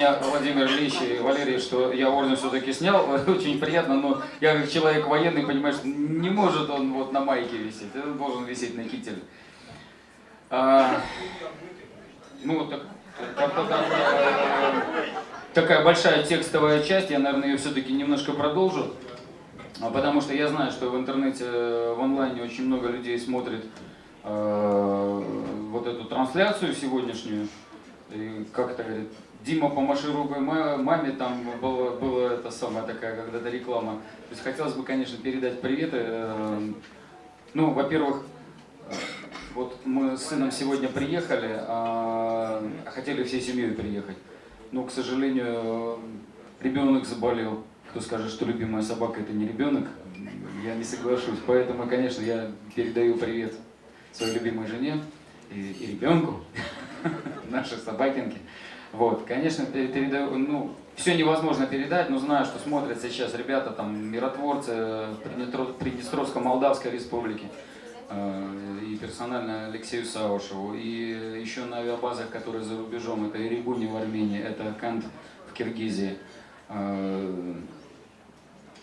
Владимир Ильич и Валерий, что я орден все-таки снял, очень приятно, но я как человек военный, понимаешь, не может он вот на майке висеть, он должен висеть на кителе. А, ну, так, как-то так, э, такая большая текстовая часть, я, наверное, ее все-таки немножко продолжу, а потому что я знаю, что в интернете, э, в онлайне очень много людей смотрит э, вот эту трансляцию сегодняшнюю, и как это говорит, Дима, помаши рукой маме, там было, было это самая такая когда-то реклама. То есть хотелось бы, конечно, передать приветы. Э, ну, во-первых, вот мы с сыном сегодня приехали, а хотели всей семьей приехать. Но, к сожалению, ребенок заболел. Кто скажет, что любимая собака это не ребенок, я не соглашусь. Поэтому, конечно, я передаю привет своей любимой жене и, и ребенку, нашей собакинке. Вот, конечно, передаю, ну, все невозможно передать, но знаю, что смотрят сейчас ребята, там, миротворцы Приднестровско-Молдавской республики, э, и персонально Алексею Саушеву, и еще на авиабазах, которые за рубежом, это Иригуни в Армении, это Кант в Киргизии, э,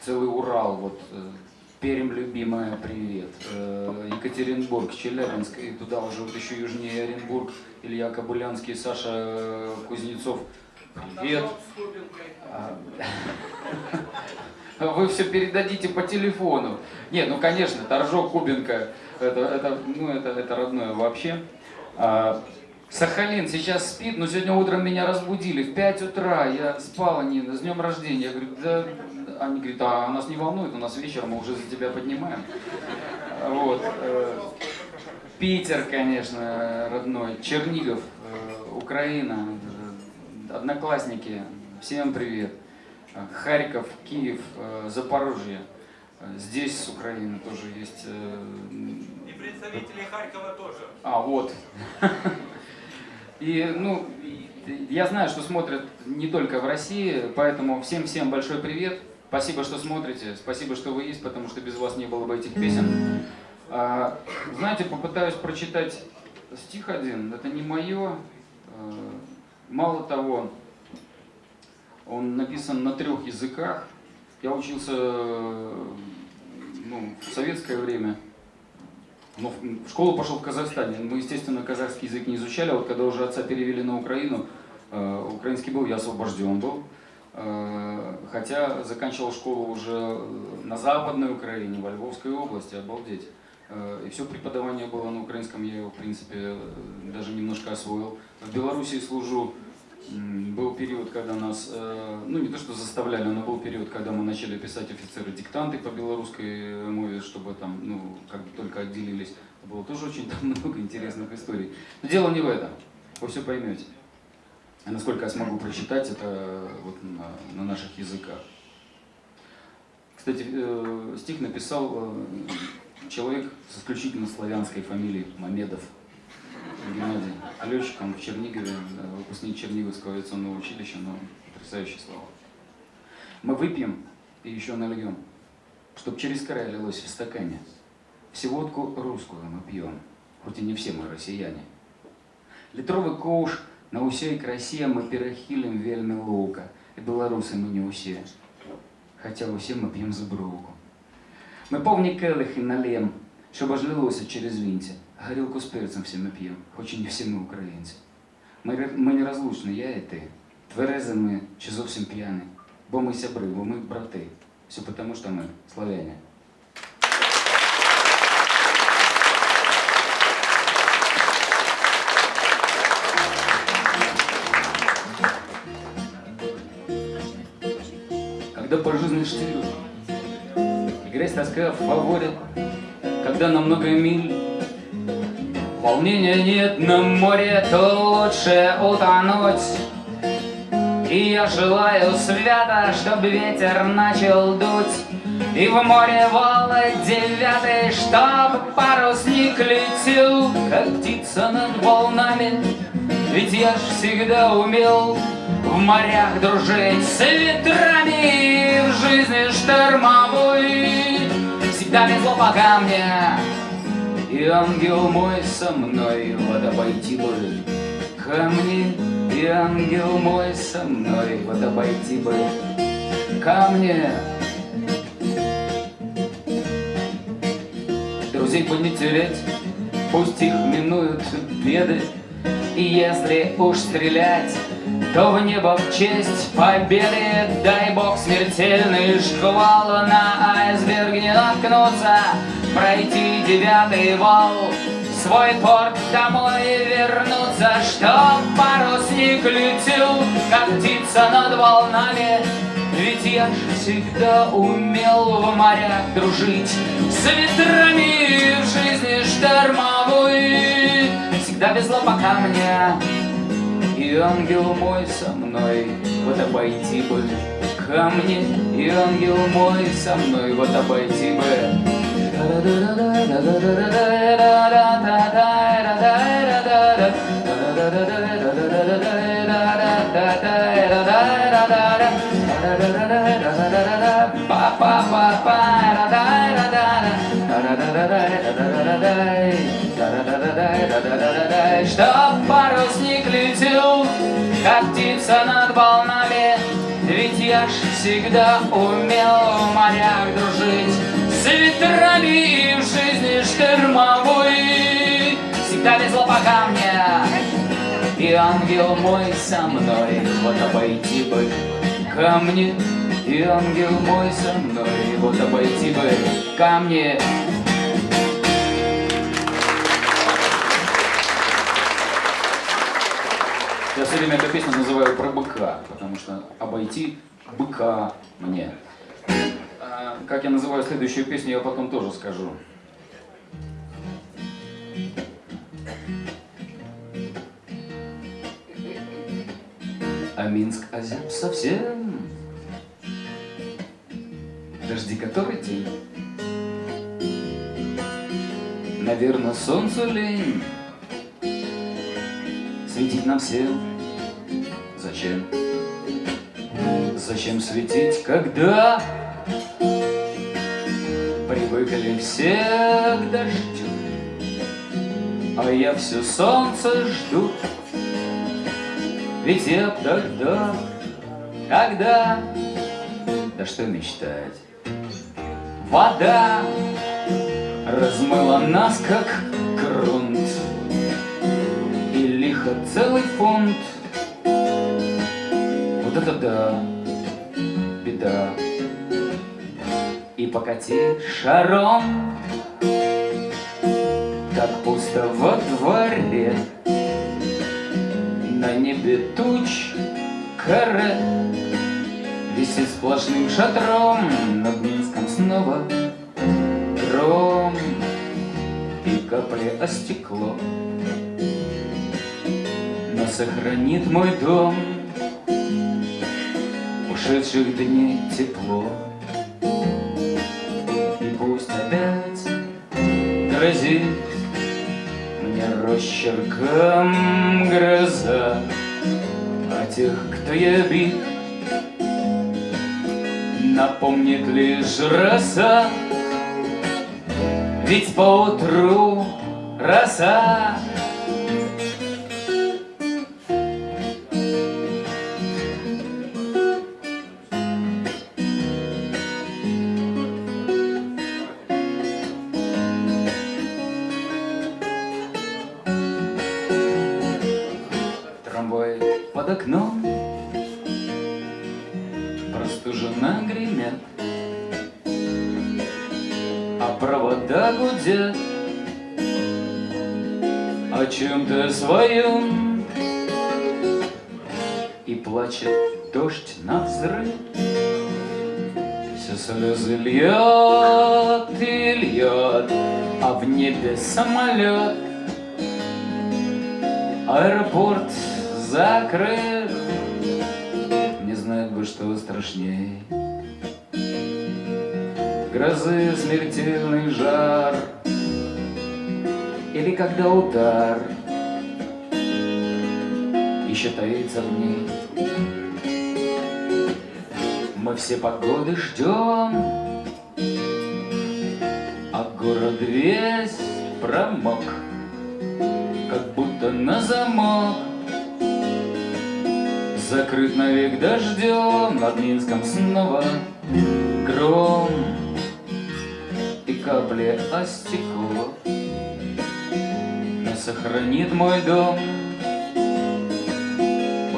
целый Урал, вот, э, Перем, любимая, привет. Екатеринбург, Челябинск, и туда уже вот еще южнее Оренбург, Илья Кабулянский, Саша э, Кузнецов. Привет. А, вы все передадите по телефону. Нет, ну конечно, Торжок, Кубинка, это, это, ну, это, это родное вообще. А, Сахалин сейчас спит, но сегодня утром меня разбудили в 5 утра, я спал, они с днем рождения. Я говорю, да, они говорят, а нас не волнует, у нас вечером мы уже за тебя поднимаем. Вот. Э, Питер, конечно, родной, Чернигов, э, Украина, э, одноклассники, всем привет. Харьков, Киев, Запорожье. Здесь с Украины тоже есть... И представители Харькова тоже. А, вот. И, ну, я знаю, что смотрят не только в России, поэтому всем-всем большой привет. Спасибо, что смотрите, спасибо, что вы есть, потому что без вас не было бы этих песен. А, знаете, попытаюсь прочитать стих один, это не мое. А, мало того, он написан на трех языках. Я учился ну, в советское время, но в школу пошел в Казахстане. Мы, естественно, казахский язык не изучали, а вот когда уже отца перевели на Украину, а, украинский был, я освобожден был. Хотя заканчивал школу уже на Западной Украине, во Львовской области, обалдеть. Э, и все преподавание было на украинском, я его, в принципе, э, даже немножко освоил. В Белоруссии служу, был период, когда нас, э, ну не то что заставляли, но был период, когда мы начали писать офицеры диктанты по белорусской мове, чтобы там, ну, как только отделились. Было тоже очень там много интересных историй. Но дело не в этом, вы все поймете. А насколько я смогу прочитать это вот на, на наших языках. Кстати, стих написал человек с исключительно славянской фамилией Мамедов Геннадий. Летчик, он в Чернигове, выпускник Черниговского авиационного училища, но потрясающие слова. Мы выпьем и еще нальем, чтоб через край лилось в стакане. Всеводку русскую мы пьем, хоть и не все мы россияне. Литровый коуш на усей красе мы перахилим вельми лука, и белорусы мы не усе, хотя усе мы пьем за бруку. Ми повні келихи налєм, щоб аж лилося через вінці. Горілку з перцем всі ми п'ємо, хоч і не всі ми українці. Ми, ми нерозлучні, я і ти. Тверези ми чи зовсім п'яні. Бо ми сябри, бо ми брати. Все тому, що ми славяне. Когда по жизни штырю Грязь, тоска в фаворе, когда на много миль. Волнения нет на море, то лучше утонуть. И я желаю свято, чтобы ветер начал дуть. И в море волны девятый, чтоб парусник летел Как птица над волнами, ведь я ж всегда умел в морях дружить с ветрами В жизни штормовой. Всегда везло по камне И ангел мой со мной Вот обойти бы камни И ангел мой со мной Вот обойти бы камни Друзей бы не терять Пусть их минуют беды И если уж стрелять то в небо в честь победы? Дай бог смертельный шквал На айсберг не наткнуться Пройти девятый вал. Свой порт домой вернуться Чтоб парусник летел Как птица над волнами. Ведь я ж всегда умел в морях дружить С ветрами в жизни штормовой. Всегда везло по камням и ангел мой со мной, вот обойти бы камни, и ангел мой со мной, вот обойти бы. Чтоб парусник летел, как птица над волнами, Ведь я ж всегда умел в морях дружить С ветрами и в жизни штормовой Всегда везло по камням, и ангел мой со мной, Вот обойти бы камни, и ангел мой со мной, Вот обойти бы камни. Я все время эту песню называю про быка, потому что обойти быка мне. А, как я называю следующую песню, я потом тоже скажу. А Минск озяб совсем Дожди который день Наверное, солнцу лень Светить нам всем Зачем? Зачем светить, когда Привыкли все к дождю? А я все солнце жду. Ведь я тогда, когда Да что мечтать? Вода размыла нас, как грунт И лихо целый фунт это да, беда. И покати шаром Так пусто во дворе. На небе туч каре Висит сплошным шатром. Над Минском снова гром И капли о стекло. Но сохранит мой дом Ушедших дней тепло. И пусть опять грозит Мне росчерком гроза. А тех, кто я бит Напомнит лишь роса. Ведь поутру роса плачет дождь на взрыв. Все слезы льет и льет А в небе самолет Аэропорт закрыт. Не знает бы, что страшней Грозы смертельный жар. Или когда удар Еще таится в ней Мы все погоды ждем А город весь промок Как будто на замок. Закрыт навек дождем над Минском снова Гром и капли о стекло. Не сохранит мой дом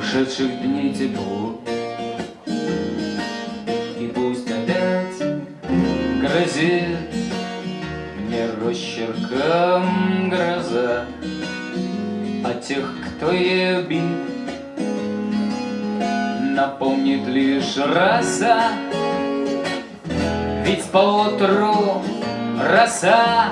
Ушедших дней тепло. И пусть опять грозит Мне росчерком гроза. А тех, кто ею бит Напомнит лишь роса Ведь поутру роса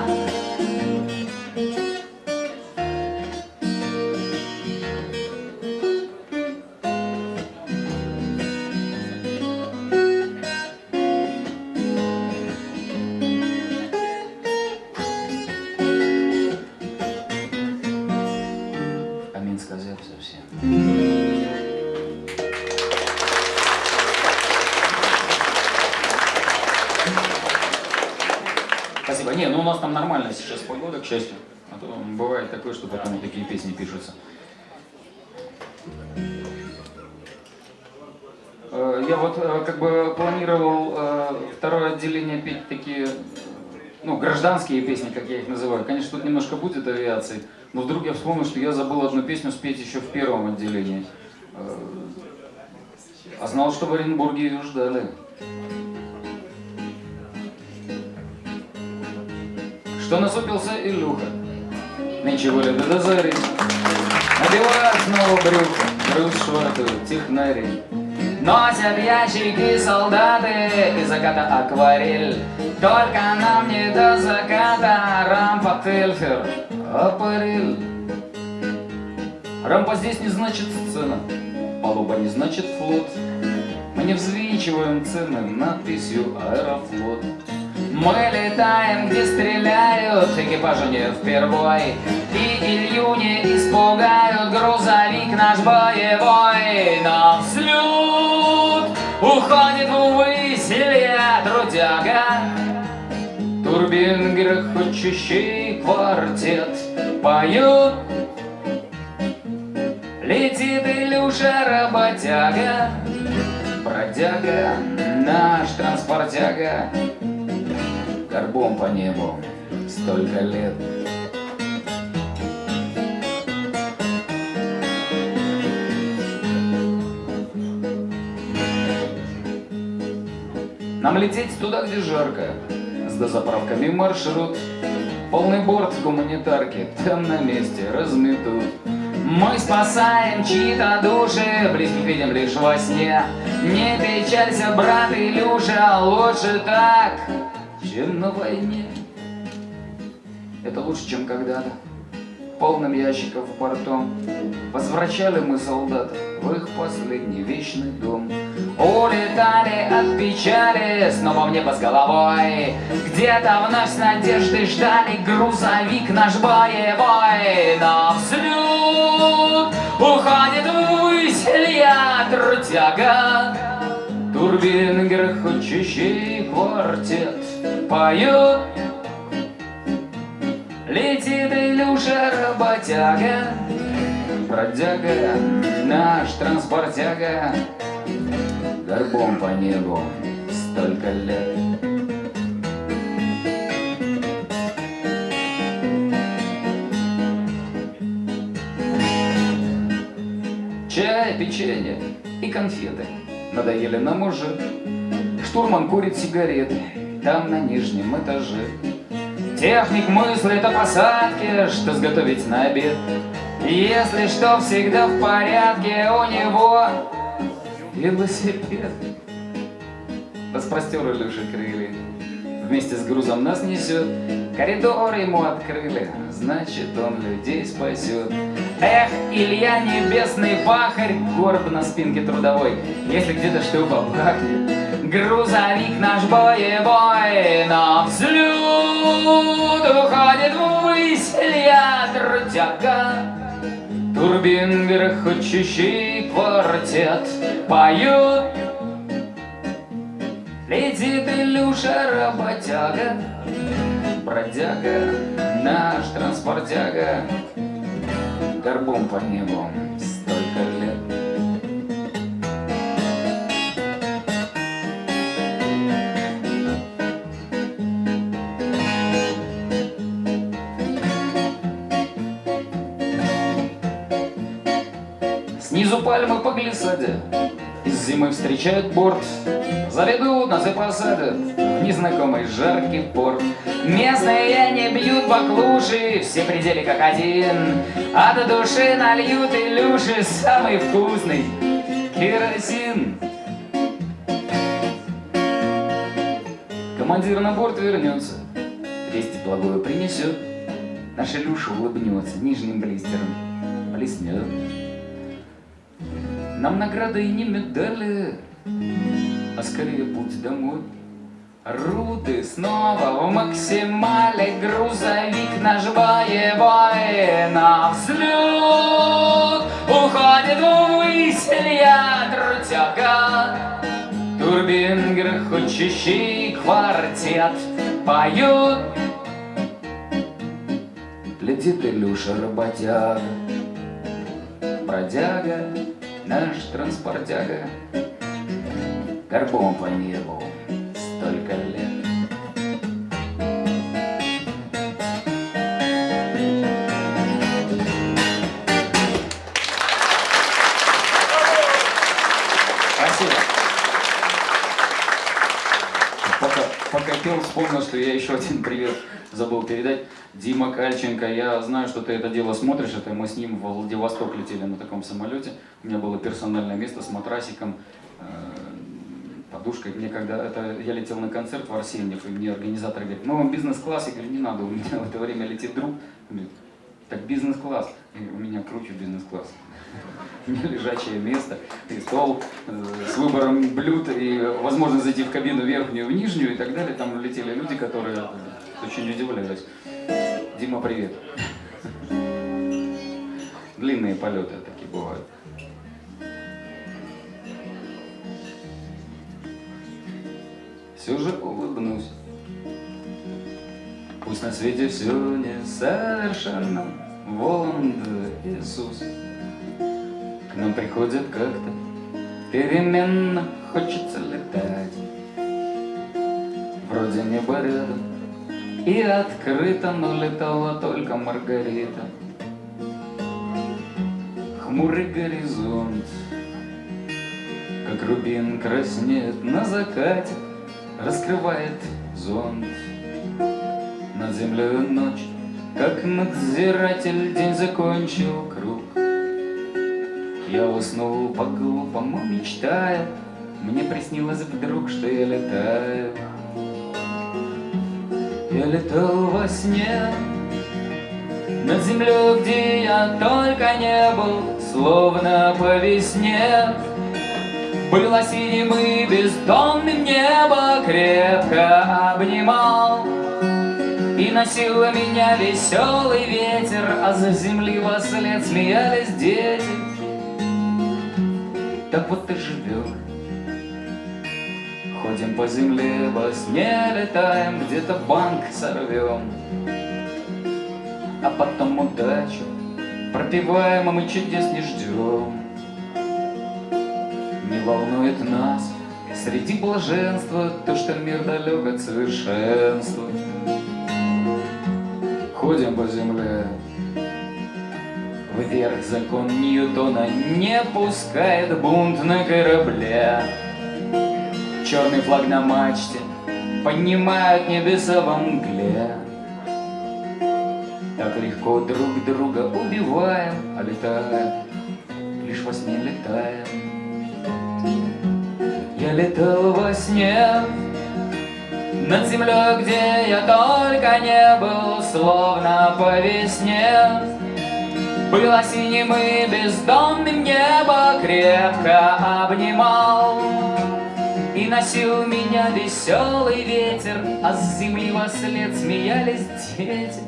гражданские песни, как я их называю. Конечно, тут немножко будет авиации, но вдруг я вспомнил, что я забыл одну песню спеть еще в первом отделении. Э, А знал, что в Оренбурге ее ждали. Что насупился Илюха? Нынче гуляет до зари. Надевают снова брюхо, груз швартуют технари. Носят ящики солдаты и заката акварель. Только нам не до заката рампа Тельфер, апарель. Рампа здесь не значит сцена, палуба не значит флот. Мы не взвинчиваем цены надписью Аэрофлот. Мы летаем, где стреляют, экипажу не впервой. И Илью не испугают, грузовик наш боевой. На взлет уходит ввысь Илья Трудяга. Турбин грохочущий квартет поют. Летит Илюша работяга, бродяга, наш транспортяга, горбом по небу столько лет. Нам лететь туда, где жарко, с дозаправками маршрут. Полный борт гуманитарки там на месте разметут. Мы спасаем чьи-то души, близких видим лишь во сне. Не печалься, брат Илюша, лучше так, чем на войне. Это лучше, чем когда-то. Полным ящиков бортом Возвращали мы солдат в их последний вечный дом. Улетали от печали снова в небо с головой. Где-то вновь с надеждой ждали грузовик наш боевой. На взлет уходит ввысь Илья Трутяга Турбин грохочущий квартет поет. Летит Илюша работяга, бродяга, наш транспортяга, горбом по небу столько лет. Чай, печенье и конфеты надоели нам уже. Штурман курит сигареты там на нижнем этаже. Техник мыслит о посадке, что сготовить на обед. Если что, всегда в порядке у него велосипед. Распростер Илюша крылья, вместе с грузом нас несет. Коридор ему открыли, значит он людей спасет. Эх, Илья небесный пахарь, горб на спинке трудовой, если где-то что побахнет. Грузовик наш боевой на взлет уходит ввысь Илья трудяга. Турбин грохочущий квартет поют. Летит Илюша работяга, бродяга, наш транспортяга, горбом по небу столько лет. Снизу пальмы по глиссаде зимы встречают борт. Заведут нас и посадят В незнакомый жаркий порт. Местные не бьют баклуши Все пределы как один. А до души нальют Илюши Самый вкусный керосин. Командир на борт вернется Вести благое принесет. Наш Илюша улыбнется Нижним блистером блеснет Нам награды и не медали А скорее путь домой. Руды снова в максимале Грузовик наш боевой На взлет Уходит ввысь Илья Трутяга Турбин грохочущий квартет Поют Летит Илюша работяга Бродяга, наш транспортяга. Горбом по небу столько лет пел, вспомнил, что я еще один привет забыл передать. Дима Кальченко, я знаю, что ты это дело смотришь, это мы с ним в Владивосток летели на таком самолете. У меня было персональное место с матрасиком, э, подушкой. Мне когда это, я летел на концерт в Арсеньев, и мне организатор говорит, мы вам бизнес-класс. Я говорю, не надо, у меня в это время летит друг. Он говорит, так бизнес-класс. У меня круче бизнес-класс. Лежачее место, и стол э, с выбором блюд, и возможность зайти в кабину верхнюю, в нижнюю и так далее. Там летели люди, которые очень удивлялись. Дима, привет. Длинные полеты такие бывают. Все же улыбнусь. Пусть на свете все несовершенно, Воланд Иисус. Нам приходит как-то переменно, Хочется летать. Вроде небо рядом и открыто, Но летала только Маргарита. Хмурый горизонт, как рубин краснеет на закате, Раскрывает зонт. Над землей ночь, как надзиратель, День закончил. Я уснул по-глупому, мечтая, Мне приснилось вдруг, что я летаю. Я летал во сне Над землей, где я только не был, Словно по весне. Было синим и бездонным небо Крепко обнимал И носил меня веселый ветер А за земли во след смеялись дети Так вот и живем Ходим по земле, во сне летаем Где-то банк сорвем А потом удачу пропиваем, а мы чудес не ждем Не волнует нас среди блаженства То, что мир далек от совершенства Ходим по земле Вверх закон Ньютона не пускает бунт на корабле Черный флаг на мачте поднимают небеса во мгле Так легко друг друга убиваем, а летаем, лишь во сне летаем. Я летал во сне над землей, где я только не был, словно по весне. Было синим и бездонным небо крепко обнимал И носил меня веселый ветер, а с земли во след смеялись дети.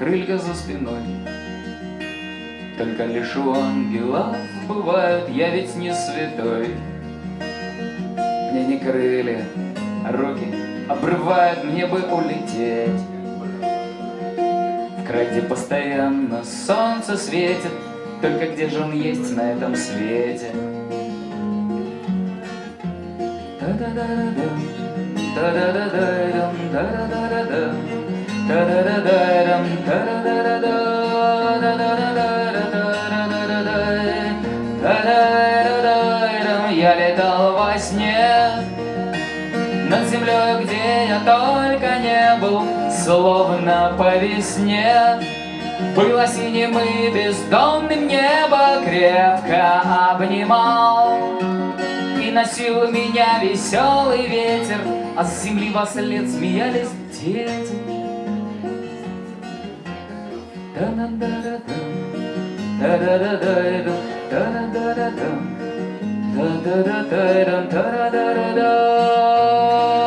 Крылья за спиной, только лишь у ангелов бывают, я ведь не святой. Мне не крылья, а руки обрывают, мне бы улететь. Край, где постоянно солнце светит, Только где же он есть на этом свете? Я летал во сне Над землей, где я только не был Словно по весне. Было синим и бездонным небо Крепко обнимал. И носил меня веселый ветер А с земли во след смеялись дети. Да-да-да-да-да да-да-да-да-да, да-да-да-да-да, да-да-да-да-да.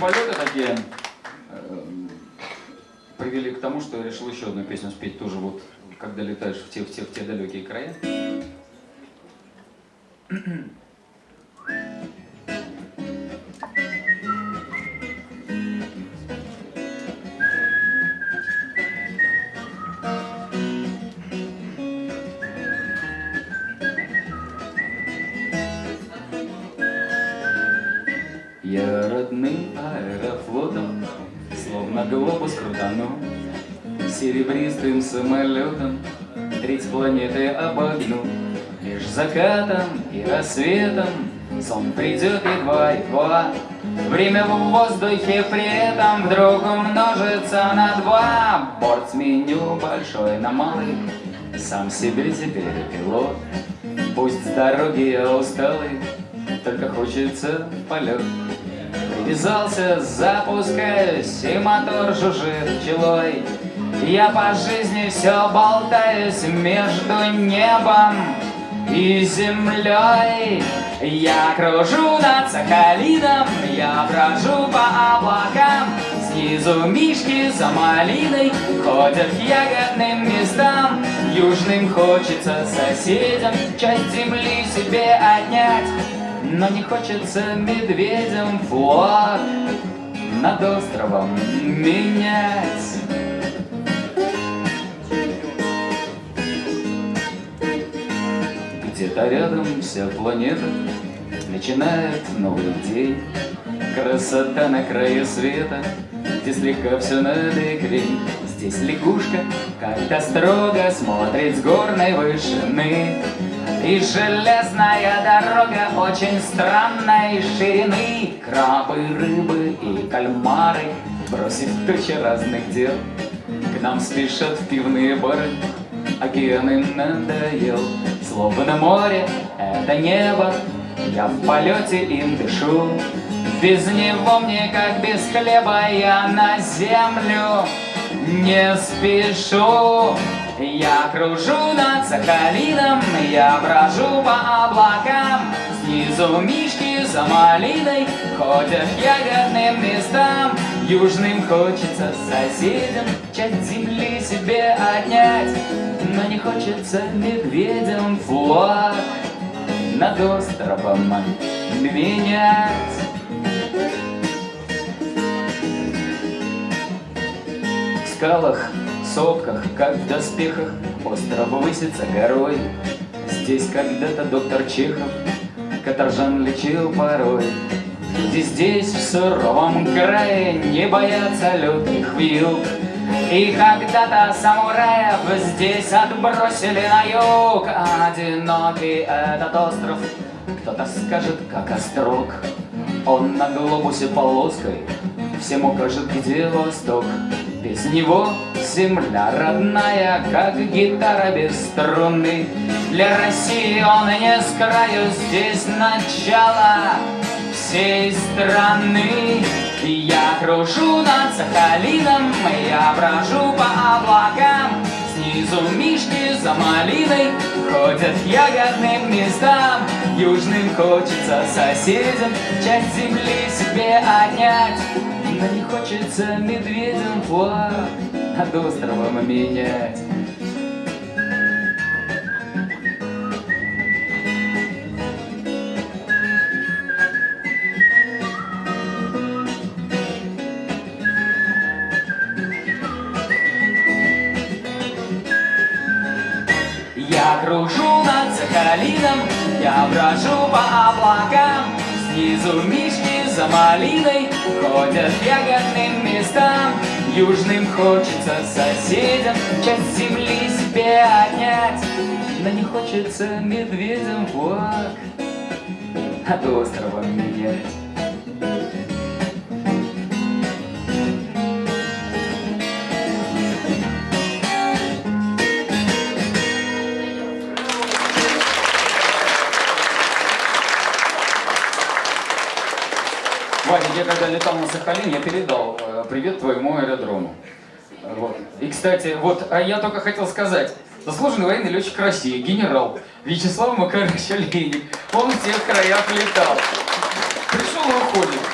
Полеты такие э, привели к тому, что я решил еще одну песню спеть тоже вот, когда летаешь в те, в те, в те далекие края. Я родным аэрофлотом, словно глобус крутанул, Серебристым самолетом треть планеты обогнул. Лишь закатом и рассветом сон придет едва-едва. Время в воздухе при этом вдруг умножится на два. Борт сменю большой на малый, сам себе теперь пилот. Пусть с дороги я усталый, только хочется полет. Привязался, запускаюсь, и мотор жужжит пчелой. Я по жизни все болтаюсь между небом и землей. Я кружу над Сахалином, я брожу по облакам. Снизу мишки за малиной ходят к ягодным местам. Южным хочется соседям часть земли себе отнять. Но не хочется медведям флаг над островом менять. Где-то рядом вся планета начинает новый день. Красота на краю света, где слегка все набекрень. Здесь лягушка как-то строго смотрит с горной вышины. И железная дорога очень странной ширины. Крабы, рыбы и кальмары, бросив тучи разных дел К нам спешат в пивные бары, океан им надоел Словно море, это небо, я в полете им дышу. Без него мне, как без хлеба, я на землю не спешу я кружу над Сахалином, я брожу по облакам. Снизу мишки за малиной ходят к ягодным местам. Южным хочется соседям часть земли себе отнять, Но не хочется медведям флаг над островом менять. В скалах сопках, как в доспехах, остров высится горой. Здесь когда-то доктор Чехов каторжан лечил порой. Люди здесь, в суровом крае, не боятся лютых вил. И когда-то самураев здесь отбросили на юг Одинокий этот остров, кто-то скажет, как острог Он на глобусе полоской всем укажет, где восток Без него земля родная, как гитара без струны. Для России он не с краю, здесь начало всей страны. Я кружу над Сахалином, я брожу по облакам. Снизу мишки за малиной ходят ягодным местам Южным хочется соседям часть земли себе отнять Но не хочется медведям флаг над островом менять. Я кружу над Сахалином Я брожу по облакам. Снизу мишки за малиной Ходят ягодным местам. Южным хочется соседям Часть земли себе отнять. Но не хочется медведям флаг От острова менять я когда летал на Сахалин, я передал э, привет твоему аэродрому. Вот. И, кстати, вот, а я только хотел сказать, заслуженный военный летчик России, генерал Вячеслав Макарович Олейник, он в тех краях летал. Пришел и уходит.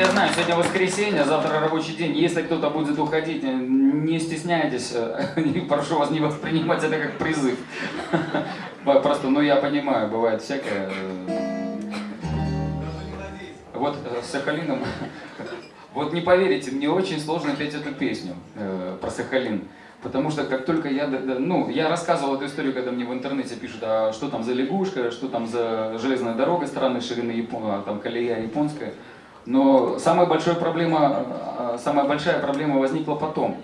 Я знаю, сегодня воскресенье, завтра рабочий день. Если кто-то будет уходить, э, не стесняйтесь. э, Прошу вас не воспринимать это как призыв. Просто, ну я понимаю, бывает всякое. э. Вот с Сахалином. Вот не поверите, мне очень сложно петь эту песню э, про Сахалин. Потому что как только я, ну, я рассказывал эту историю, когда мне в интернете пишут, а что там за лягушка, что там за железная дорога странной ширины, Япон- а, там колея японская. Но самая большая проблема, э, самая большая проблема возникла потом.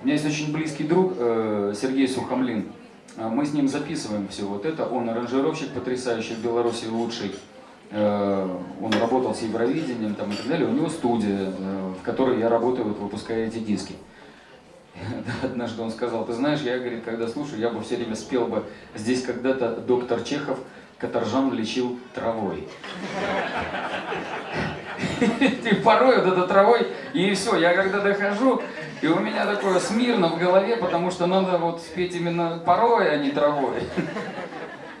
У меня есть очень близкий друг э, Сергей Сухомлин. А Мы с ним записываем все вот это. Он аранжировщик потрясающий в Беларуси лучший. Э, Он работал с Евровидением там, и так далее. У него студия, э, в которой я работаю, вот, выпуская эти диски. Однажды он сказал, ты знаешь, я, говорит, когда слушаю, я бы все время спел бы «Здесь когда-то доктор Чехов каторжан лечил травой». И порой вот этой травой, и все, я когда дохожу, и у меня такое смирно в голове, потому что надо вот спеть именно порой, а не травой.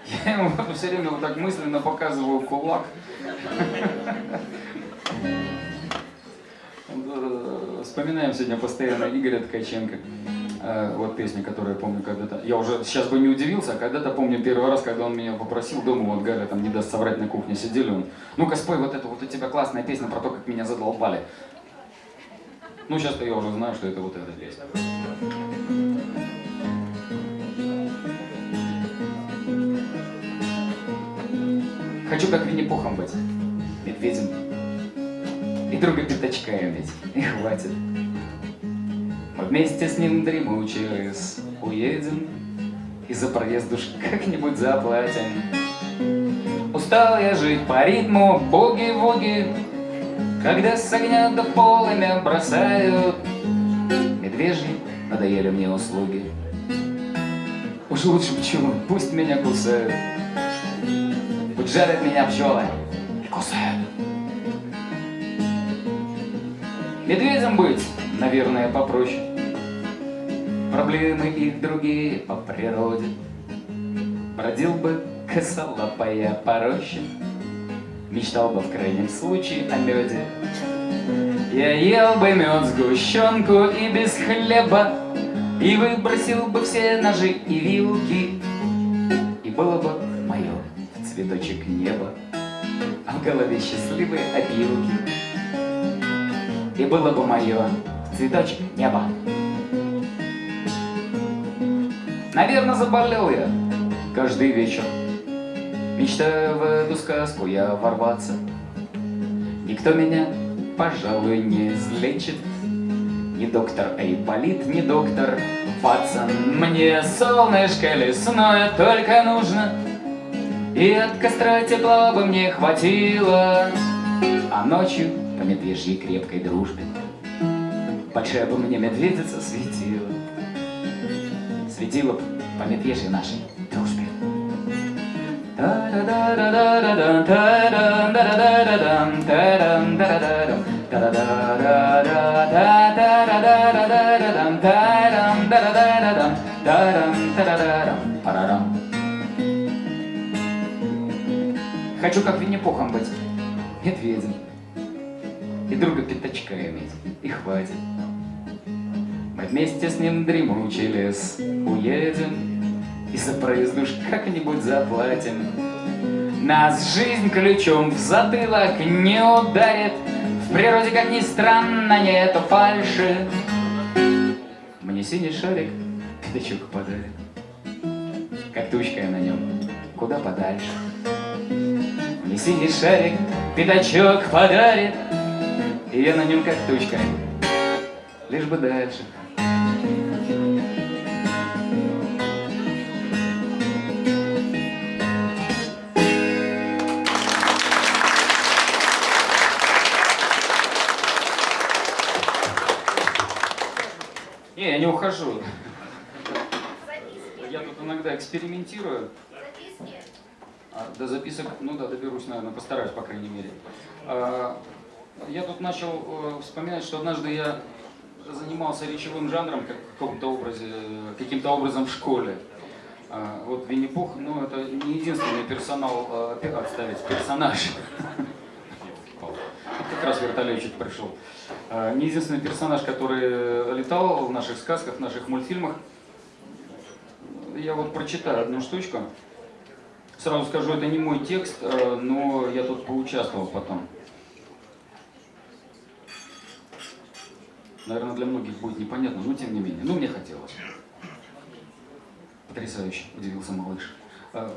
Я ему все время вот так мысленно показываю кулак. Э, Вспоминаем сегодня постоянно Игоря Ткаченко. Э, Вот песня, которую я помню когда-то. Я уже сейчас бы не удивился, а когда-то помню первый раз, когда он меня попросил дома, вот Галя там не даст соврать на кухне сидели, он, ну-ка спой вот эту, вот у тебя классная песня про то, как меня задолбали. Ну, сейчас-то я уже знаю, что это вот эта песня. Хочу как Винни-Пухом быть, медведем. И друга пятачка иметь, и хватит. Вместе с ним дремучий лес уедем, И за проезд уж как-нибудь заплатим. Устал я жить по ритму буги-вуги, Когда с огня до полымя бросают. Медвежьи надоели мне услуги. Уж лучше пчелы, пусть меня кусают. Пусть жарят меня пчелы и кусают. Медведем быть, наверное, попроще. Проблемы их другие по природе. Бродил бы косолапая по роще. Мечтал бы в крайнем случае о меде. Я ел бы мед, сгущенку и без хлеба, И выбросил бы все ножи и вилки, И было бы мое в цветочек неба, А в голове счастливые опилки. И было бы мое цветочек неба. Наверное, заболел я каждый вечер. Мечтаю в эту сказку я ворваться. Никто меня, пожалуй, не излечит. Ни доктор Эйболит, ни доктор Ватсон. Мне солнышко лесное только нужно, И от костра тепла бы мне хватило. А ночью по медвежьей крепкой дружбе Большая бы мне медведица светила светило пометвежье нашей дружбе. Хочу как Винни-Пухом быть, медведем, и друга пятачка иметь, и хватит. Вместе с ним дремучий лес уедем, и за проезд уж как-нибудь заплатим. Нас жизнь ключом в затылок не ударит, В природе, как ни странно, нету фальши. Мне синий шарик пятачок подарит. Как тучка я на нем, куда подальше. Мне синий шарик пятачок подарит, И я на нем как тучка, лишь бы дальше. Не, я тут иногда экспериментирую. А, до записок, ну да, доберусь, наверное, постараюсь, по крайней мере. А, я тут начал э, вспоминать, что однажды я занимался речевым жанром как в каком-то образе, каким-то образом в школе. А, вот Винни-Пух, ну это не единственный персонал, пе- отставить, персонаж. Как раз вертолетчик пришел. А, Не единственный персонаж, который летал в наших сказках, в наших мультфильмах. Я вот прочитаю одну штучку. Сразу скажу, это не мой текст, э, но я тут поучаствовал потом. Наверное, для многих будет непонятно, но тем не менее. Ну, мне хотелось. Потрясающе, удивился малыш. «Э,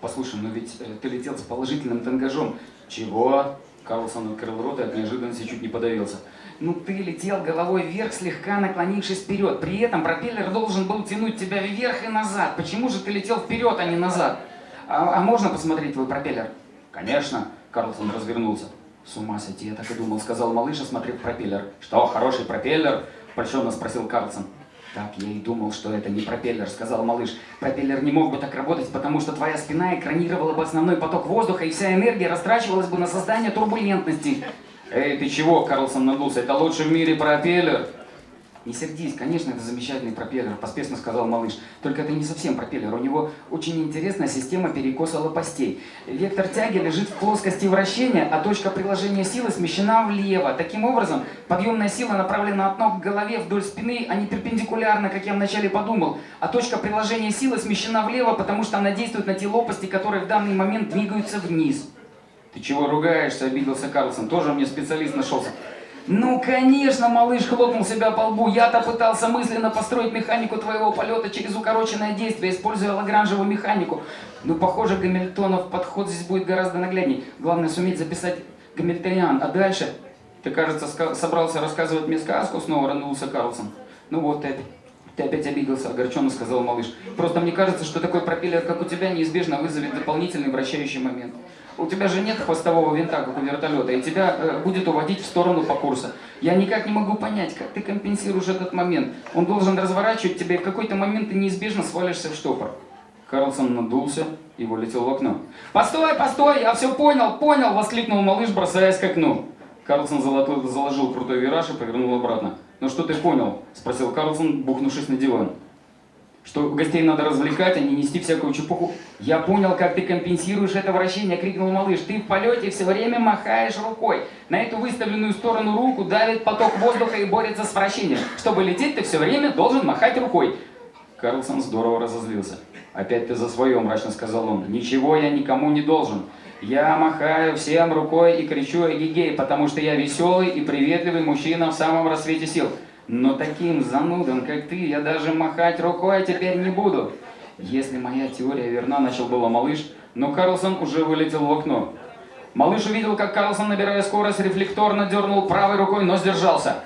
Послушай, но ведь э, ты летел с положительным тангажом. Чего? Карлсон открыл рот и от неожиданности чуть не подавился. Ну ты летел головой вверх, слегка наклонившись вперед. При этом пропеллер должен был тянуть тебя вверх и назад. Почему же ты летел вперед, а не назад? А, а можно посмотреть твой пропеллер? Конечно. Карлсон развернулся. С ума сойти, я так и думал, сказал малыш, осмотрев пропеллер. Что, хороший пропеллер? Польщенно спросил Карлсон. Так я и думал, что это не пропеллер, сказал малыш. Пропеллер не мог бы так работать, потому что твоя спина экранировала бы основной поток воздуха, и вся энергия растрачивалась бы на создание турбулентности. Эй, ты чего, Карлсон надулся, это лучший в мире пропеллер. Не сердись, конечно, это замечательный пропеллер, поспешно сказал малыш. Только это не совсем пропеллер, у него очень интересная система перекоса лопастей. Вектор тяги лежит в плоскости вращения, а точка приложения силы смещена влево. Таким образом, подъемная сила направлена от ног к голове вдоль спины, а не перпендикулярно, как я вначале подумал. А точка приложения силы смещена влево, потому что она действует на те лопасти, которые в данный момент двигаются вниз. Ты чего ругаешься, обиделся Карлсон, тоже мне специалист нашелся. Ну, конечно, малыш хлопнул себя по лбу. Я-то пытался мысленно построить механику твоего полета через укороченное действие, используя лагранжевую механику. Ну, похоже, Гамильтонов подход здесь будет гораздо наглядней. Главное, суметь записать Гамильтониан. А дальше? Ты, кажется, собрался рассказывать мне сказку, снова ранулся Карлсон. Ну вот, ты, ты опять обиделся, огорченно сказал малыш. Просто мне кажется, что такой пропеллер, как у тебя, неизбежно вызовет дополнительный вращающий момент. У тебя же нет хвостового винта, как у вертолета, и тебя э, будет уводить в сторону по курсу. Я никак не могу понять, как ты компенсируешь этот момент. Он должен разворачивать тебя, и в какой-то момент ты неизбежно свалишься в штопор. Карлсон надулся и вылетел в окно. «Постой, постой, я все понял, понял!» – воскликнул малыш, бросаясь к окну. Карлсон заложил крутой вираж и повернул обратно. «Ну что ты понял?» – спросил Карлсон, бухнувшись на диван. Что гостей надо развлекать, а не нести всякую чепуху. Я понял, как ты компенсируешь это вращение, крикнул малыш. Ты в полете все время махаешь рукой. На эту выставленную сторону руку давит поток воздуха и борется с вращением. Чтобы лететь, ты все время должен махать рукой. Карлсон здорово разозлился. «Опять ты за свое», — мрачно сказал он. «Ничего я никому не должен. Я махаю всем рукой и кричу эгегей, потому что я веселый и приветливый мужчина в самом рассвете сил. Но таким занудом, как ты, я даже махать рукой теперь не буду». Если моя теория верна, начал было малыш, но Карлсон уже вылетел в окно. Малыш увидел, как Карлсон, набирая скорость, рефлекторно дернул правой рукой, но сдержался.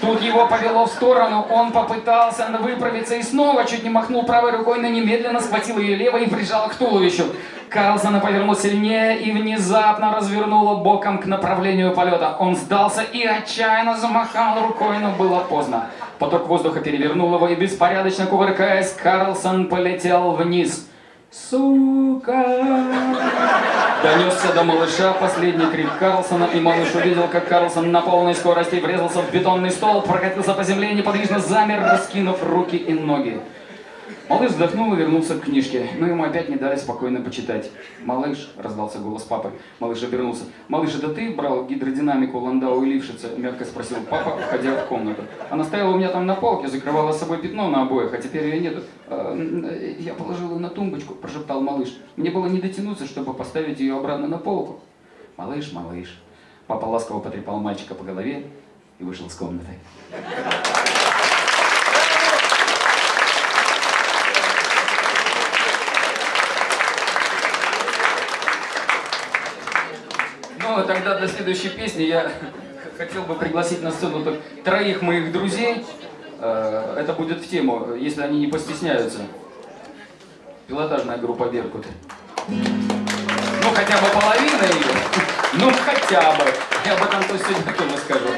Тут его повело в сторону, он попытался выправиться и снова чуть не махнул правой рукой, но немедленно схватил ее левой и прижал к туловищу. Карлсона повернул сильнее и внезапно развернуло боком к направлению полета. Он сдался и отчаянно замахал рукой, но было поздно. Поток воздуха перевернул его и беспорядочно кувыркаясь, Карлсон полетел вниз. Сука! Донесся до малыша последний крик Карлсона, и малыш увидел, как Карлсон на полной скорости врезался в бетонный стол, прокатился по земле и неподвижно замер, раскинув руки и ноги. Малыш вздохнул и вернулся к книжке, но ему опять не дали спокойно почитать. «Малыш», — раздался голос папы, малыш обернулся. «Малыш, это ты брал гидродинамику Ландау и Лившица?» — мягко спросил папа, входя в комнату. «Она стояла у меня там на полке, закрывала с собой пятно на обоях, а теперь ее нету». «А, э, «Я положил ее на тумбочку», — прошептал малыш. «Мне было не дотянуться, чтобы поставить ее обратно на полку». «Малыш, малыш». Папа ласково потрепал мальчика по голове и вышел из комнаты. До следующей песни я хотел бы пригласить на сцену так троих моих друзей. Э, Это будет в тему, если они не постесняются. Пилотажная группа Беркут. Ну, хотя бы половина ее. Ну, хотя бы. Я об этом то сегодня тоже скажу.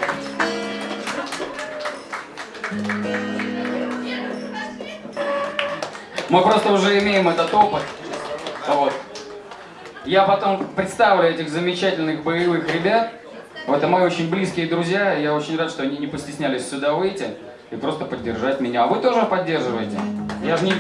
Мы просто уже имеем этот опыт. Вот. Я потом представлю этих замечательных боевых ребят. Это мои очень близкие друзья. Я очень рад, что они не постеснялись сюда выйти и просто поддержать меня. А вы тоже поддерживаете. Я же не...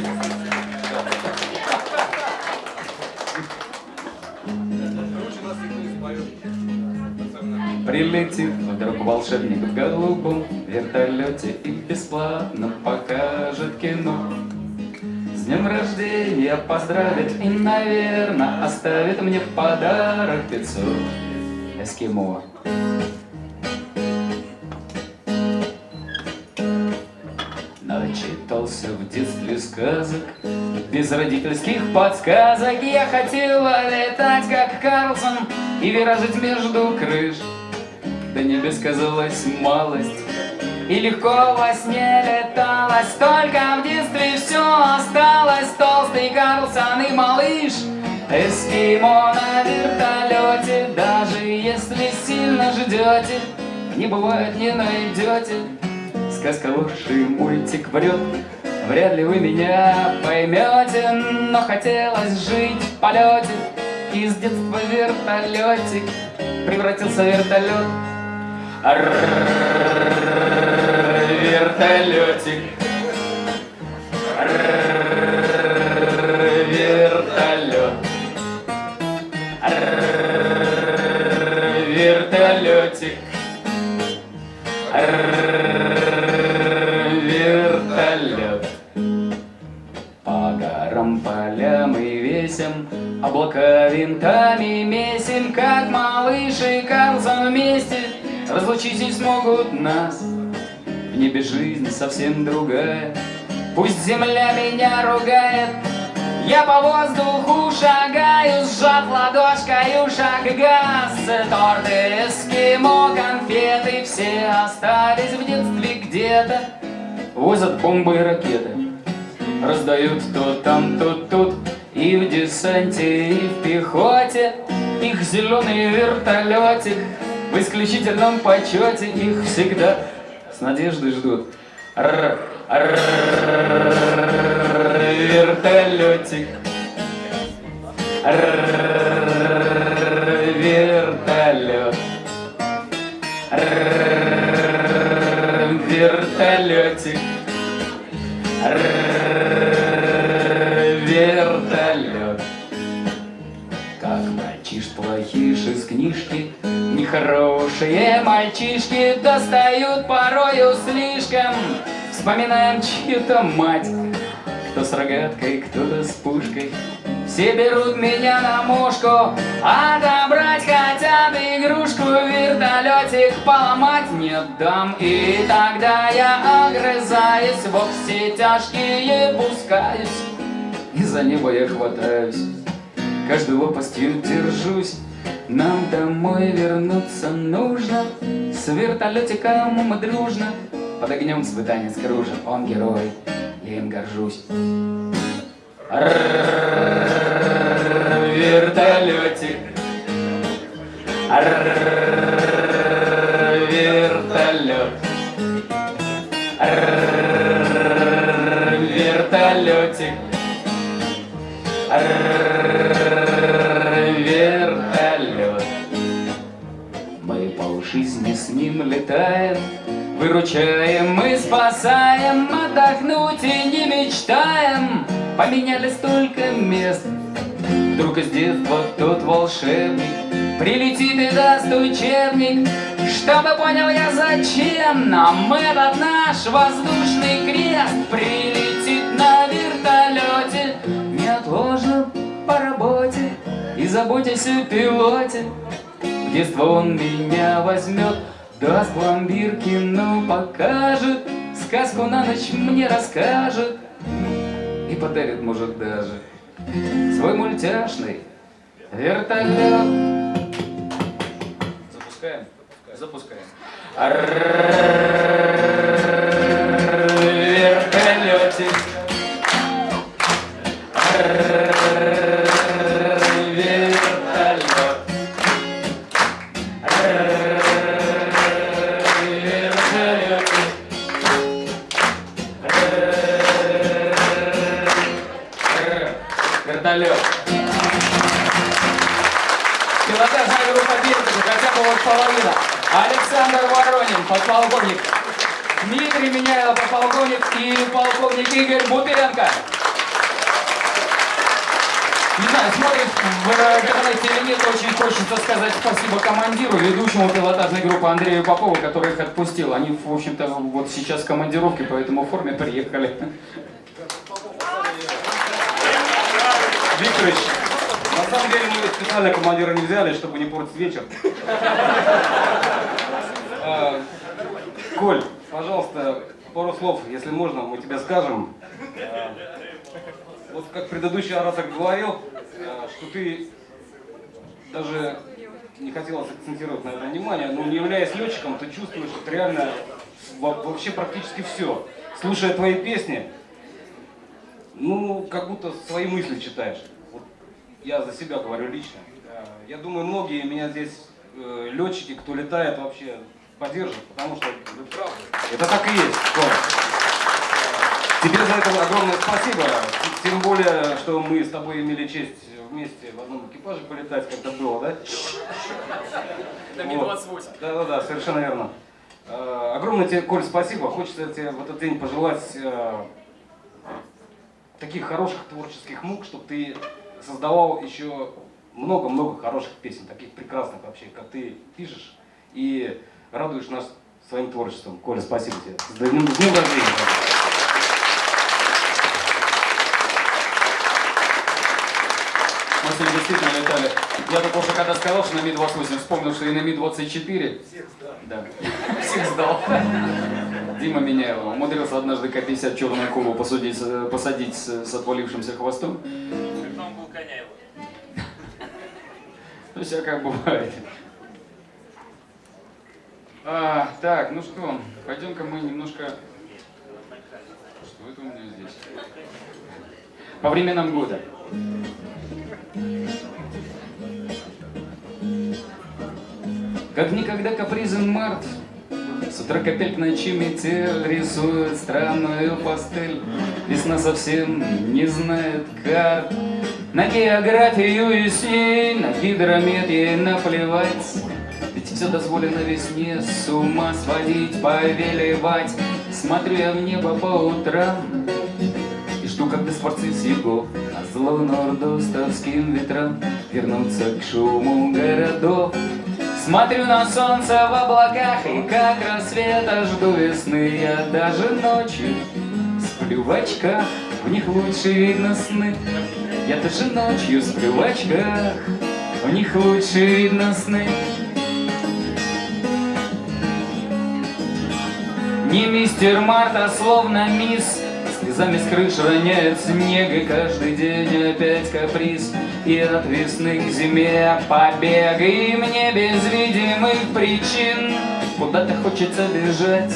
Прилетит вдруг волшебник в голубом вертолете и бесплатно покажет кино. Днем рождения поздравит и, наверное, оставит мне в подарок 500 эскимо. Начитался в детстве сказок, без родительских подсказок Я хотела летать, как Карлсон, и виражить между крыш До небес казалась малость, и легко во сне леталось Только в детстве все осталось. Толстый Карлсон и малыш Эскимо на вертолете Даже если сильно ждете Не бывает, не найдете Сказка и мультик врет Вряд ли вы меня поймете Но хотелось жить в полете Из детства вертолетик Превратился в вертолет Вертолетик. Вертолет. Вертолетик. Вертолет. По горам, полям и весям Облака винтами месим Как малыш и Карлсон вместе. Разлучить не смогут нас В небе жизнь совсем другая. Пусть земля меня ругает я по воздуху шагаю, сжав ладошкой шаг газ. Торты, эскимо, конфеты Все остались в детстве где-то. Возят бомбы и ракеты Раздают то там, то тут. И в десанте, и в пехоте Их зеленый вертолетик В исключительном почете Их всегда с надеждой ждут вертолетик. Вертолет. Вертолетик. Вертолет. Как мальчиш плохиш из книжки, Нехорошие мальчишки достают порою слишком. Вспоминаем чью-то мать, кто с рогаткой, кто-то с пушкой. Все берут меня на мушку, отобрать хотят игрушку, вертолетик поломать не дам. И тогда я огрызаюсь, во все тяжкие пускаюсь, и за небо я хватаюсь. Каждой лопастью держусь, нам домой вернуться нужно. С вертолетиком мы дружно под огнем испытания кружим. Он герой, я им горжусь. Вертолетик. Летаем, Выручаем и спасаем, Отдохнуть и не мечтаем. Поменяли столько мест, Вдруг из детства тот волшебник Прилетит и даст учебник, Чтобы понял я, зачем нам этот наш воздушный крест. Прилетит на вертолете, неотложно по работе И заботясь о пилоте, в детство он меня возьмет Даст пломбир, кино покажет Сказку на ночь мне расскажет И подарит, может, даже Свой мультяшный вертолет Запускаем? Запускаем. Вертолетик. Вертолет. Пилотажная группа Биртика, хотя бы вот половина. Александр Воронин, подполковник. Дмитрий Меняйло, подполковник. И полковник Игорь Бутыренко. Не знаю, смотрит в интернете или нет, очень хочется сказать спасибо командиру, ведущему пилотажной группы Андрею Попову, который их отпустил. Они, в общем-то, вот сейчас в командировке, поэтому в форме приехали. Викторович, на самом деле мы специально командира не взяли, чтобы не портить вечер. А, Коль, пожалуйста, пару слов, если можно, мы тебе скажем. А, Вот как предыдущий оратор говорил, а, что ты даже не хотелось акцентировать на это внимание, но не являясь летчиком, ты чувствуешь вот реально во- вообще практически все. Слушая твои песни, ну, как будто свои мысли читаешь. Вот я за себя говорю лично. Я думаю, многие меня здесь э, летчики, кто летает, вообще поддержат, потому что ну, правда, это так и есть. Тебе за это огромное спасибо. Тем более, что мы с тобой имели честь вместе в одном экипаже полетать, как-то было, да? Это Вот. Ми-28. Да-да-да, совершенно верно. Э, Огромное тебе, Коль, спасибо. Хочется тебе в этот день пожелать э, таких хороших творческих мук, чтобы ты создавал еще много-много хороших песен, таких прекрасных вообще, как ты пишешь, и радуешь нас своим творчеством. Коля, спасибо тебе. С днем, с днем рождения. Мы летали. Я только уже когда сказал, что на Ми-28, вспомнил, что и на Ми-24. Всех сдал. Да. Всех сдал. Дима Меняйло умудрился однажды К-50 черную акулу посудить, с- посадить с, с отвалившимся хвостом. Он был коня его. Ну, всякое бывает. А, так, ну что, пойдем-ка мы немножко... Что это у меня здесь? По временам года. Как никогда капризен март, С утра к ночи метель Рисует странную пастель. Весна совсем не знает карт. На географию и с ней, на гидромет ей наплевать. Ведь все дозволено весне с ума сводить, повелевать. Смотрю я в небо по утрам и жду, когда спорцы с югов На зло нордостовским ветрам Вернутся к шуму городов Смотрю на солнце в облаках И как рассвета жду весны. Я даже ночью сплю в очках В них лучше видно сны. Я даже ночью сплю в очках В них лучше видно сны. Не мистер Марта, словно мисс Слезами с крыш роняет снег И каждый день опять каприз И от весны к зиме побег. И мне без видимых причин Куда-то хочется бежать.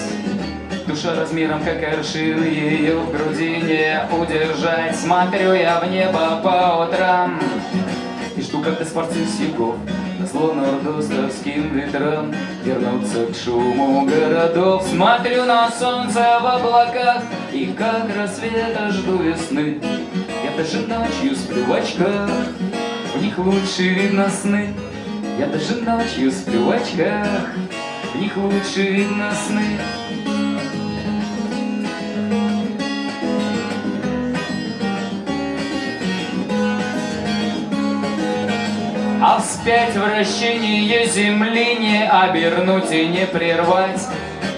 Душа размером как аршин Ее в груди не удержать. Смотрю я в небо по утрам и жду, когда спорцы с зло нордостовским ветрам Вернутся к шуму городов. Смотрю на солнце в облаках И как рассвета жду весны. Я даже ночью сплю в очках В них лучше видно сны. Я даже ночью сплю в очках В них лучше видно сны А вспять вращение земли не обернуть и не прервать.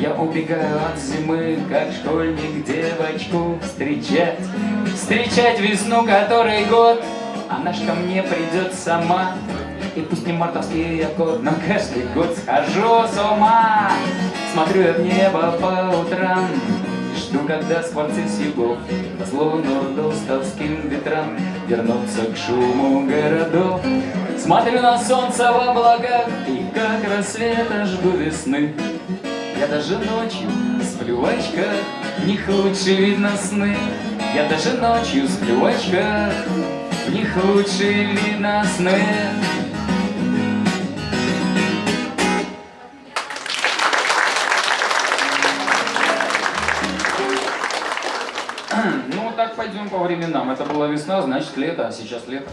Я убегаю от зимы, как школьник девочку встречать. Встречать весну, который год, она ж ко мне придет сама. И пусть не мартовский я год, но каждый год схожу с ума. Смотрю я в небо по утрам Жду, когда с югов По злому нордоставским ветрам Вернутся к шуму городов. Смотрю на солнце в облаках И как рассвета жду весны. Я даже ночью сплю в очках В них лучше видно сны. Я даже ночью сплю в очках В них лучше видно сны пойдем по временам. Это была весна, значит лето, а сейчас лето.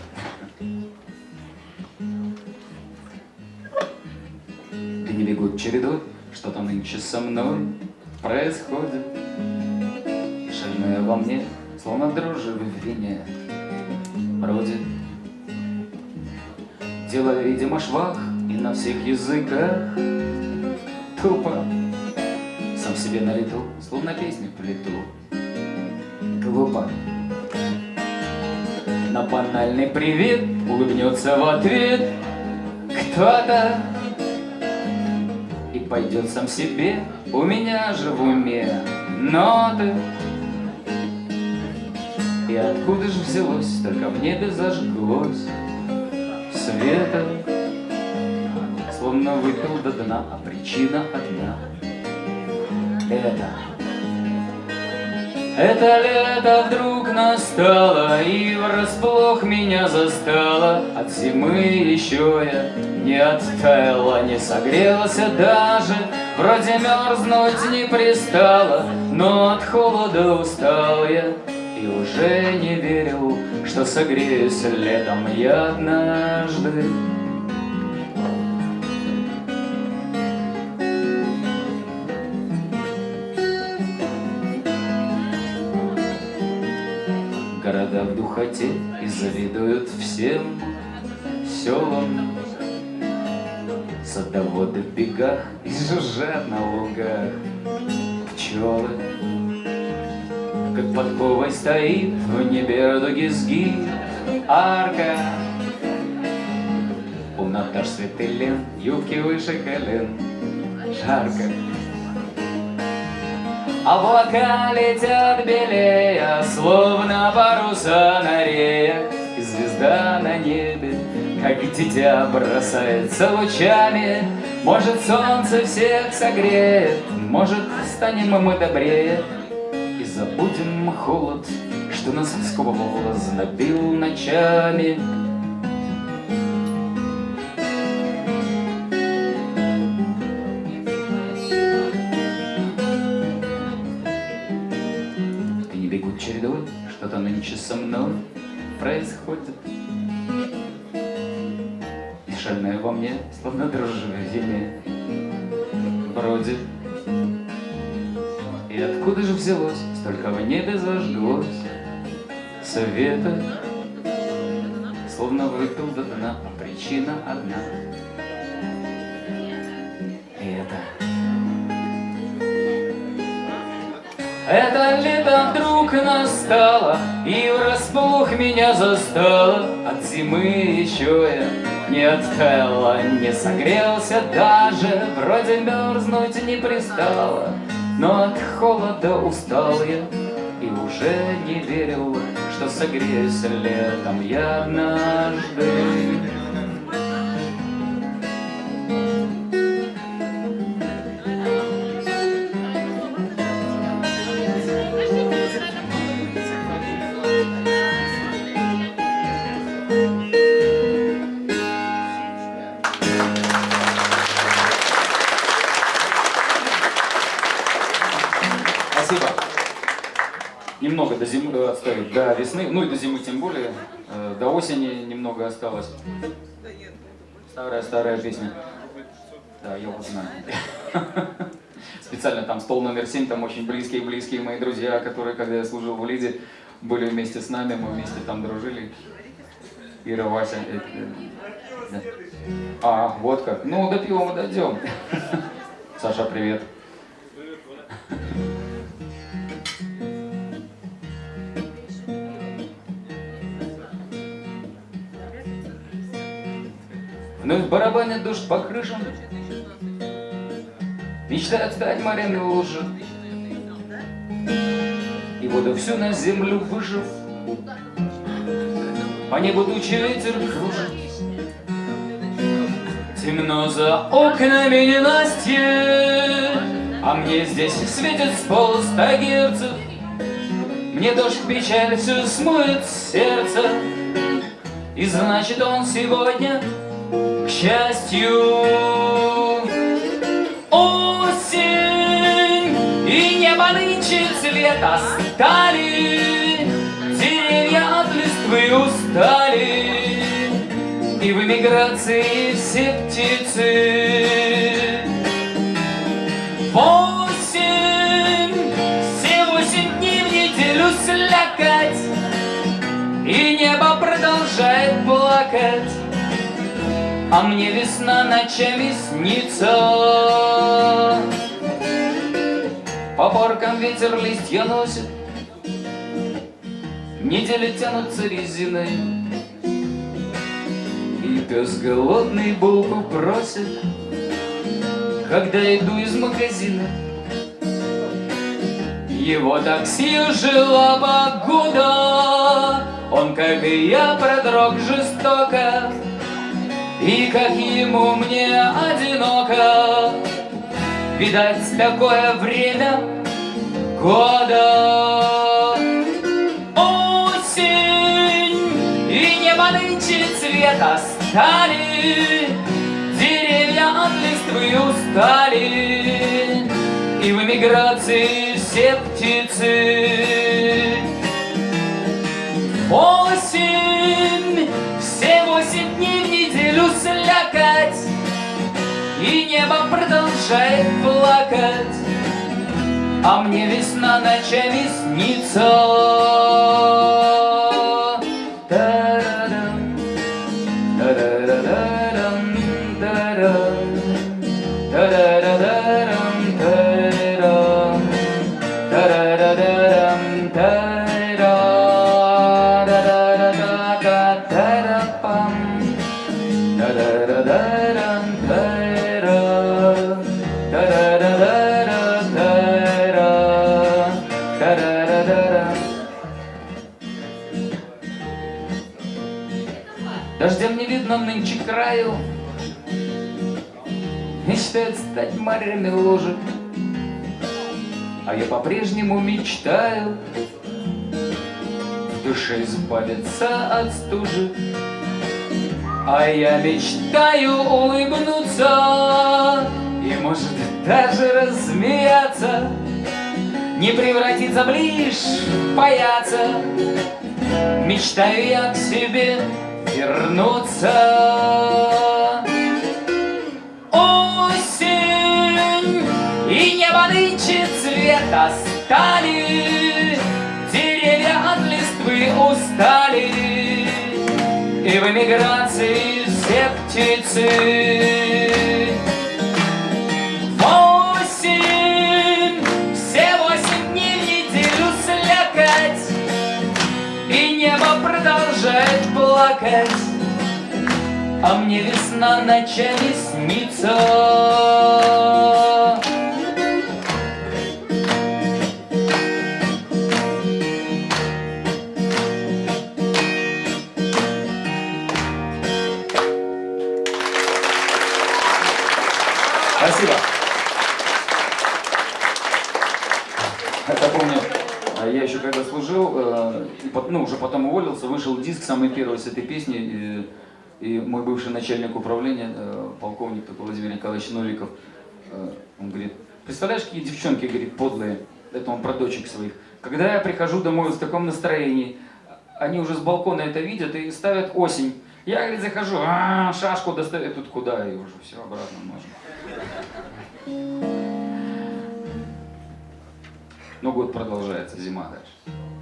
Бегут чередой, что там нынче со мной происходит. Шальное во мне, словно дрожжи в вине, бродит. Дело, видимо, швах и на всех языках Тупо, сам себе на лету, словно песню в плиту глупо. На банальный привет улыбнется в ответ кто-то. И пойдет сам себе, у меня же в уме ноты. И откуда же взялось, только в небе зажглось света. Словно выпил до дна, а причина одна. Это это лето вдруг настало И врасплох меня застало. От зимы еще я не оттаяла Не согрелся даже. Вроде мерзнуть не пристало Но от холода устал я. И уже не верил Что согреюсь летом я однажды Города в духоте и завидуют всем селам. Садоводы в бегах и жужжат на лугах. Пчелы Как подковой стоит в небе радуги сгиб Арка. У Наташ Светылен юбки выше колен. Жарко Облака летят белее, словно паруса на реях, И звезда на небе, как дитя, бросается лучами. Может, солнце всех согреет, может, станем мы добрее, И забудем холод, что нас сковывал, знобил ночами. Что-то нынче со мной происходит. И шальное во мне, словно дрожжи в зиме, бродит. И откуда же взялось, столько в небе зажглось света, Словно выпил до дна, а причина одна. Это лето вдруг настало И врасплох меня застало. От зимы еще я не оттаяла Не согрелся даже Вроде мерзнуть не пристало. Но от холода устал я И уже не верил Что согреюсь летом я однажды весны, ну и до зимы тем более, э, до осени немного осталось. Старая-старая песня. Да, я вот знаю. Специально там стол номер семь, там очень близкие-близкие мои друзья, которые, когда я служил в Лиде, были вместе с нами, мы вместе там дружили. Ира, Вася. э, э, да. А, вот как. Ну, до пива мы дойдем. Саша, привет. Вновь барабанит дождь по крышам. Мечтает стать морями лужи И воду всю на землю выжив По небу тучи ветер кружит. Темно за окнами ненастье А мне здесь светит с герцев Мне дождь печаль все смоет сердце. И значит он сегодня, к счастью Осень И небо нынче цвета стали Деревья от листвы устали и в эмиграции все птицы. Восемь, все восемь дней в неделю слякать, И небо продолжает плакать, А мне весна ночами снится. По паркам ветер листья носит, Недели тянутся резиной, и пес голодный булку просит, Когда иду из магазина. Его такси жила погода, Он, как и я, продрог жестоко, И как ему мне одиноко. Видать, такое время года. Осень и небо нынче цвета стали, Деревья от листвы устали, И в эмиграции все птицы. Восемь, слякать, И небо продолжает плакать, А мне весна ночами снится. Стать морями ложек А я по-прежнему мечтаю В душе избавиться от стужи. А я мечтаю улыбнуться И может даже рассмеяться Не превратиться в лишь паяца. Мечтаю я к себе вернуться. Осень и небо нынче цвета стали, Деревья от листвы устали, И в эмиграции все птицы. Восемь, все восемь дней в неделю слякать, и небо продолжает плакать, А мне весна ночами снится. Ну, уже потом уволился, вышел диск самый первый с этой песни, и, и мой бывший начальник управления, э, полковник такой Владимир Николаевич Новиков, э, он говорит, представляешь, какие девчонки, говорит, подлые, это он про дочек своих, когда я прихожу домой в таком настроении, они уже с балкона это видят и ставят осень. Я, говорит, захожу, а, шашку достаю, тут куда, и уже все обратно можно. Но год продолжается, зима дальше.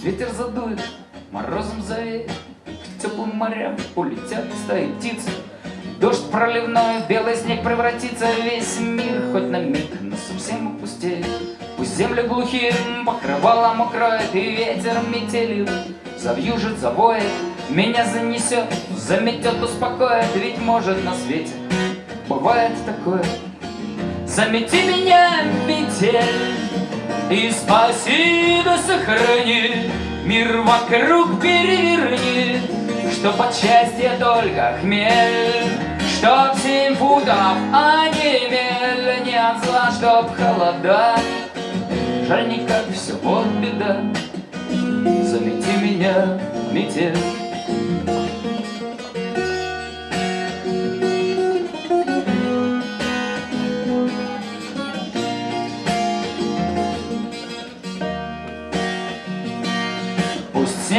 Пусть ветер задует, морозом завеет, К теплым морям улетят стаи птиц. Дождь проливной, белый снег превратится Весь мир хоть на миг, но совсем опустеет. Пусть землю глухим покрывалом укроет, И ветер метелью завьюжит, завоет, Меня занесет, заметет, успокоит, Ведь может на свете бывает такое. Замети меня, метель, и спаси да сохрани, Мир вокруг переверни, Чтоб от счастья только хмель, Чтоб семь футов, а не мель, Не от зла, чтоб холода. Жаль, никак все, вот беда, Замети меня, метель.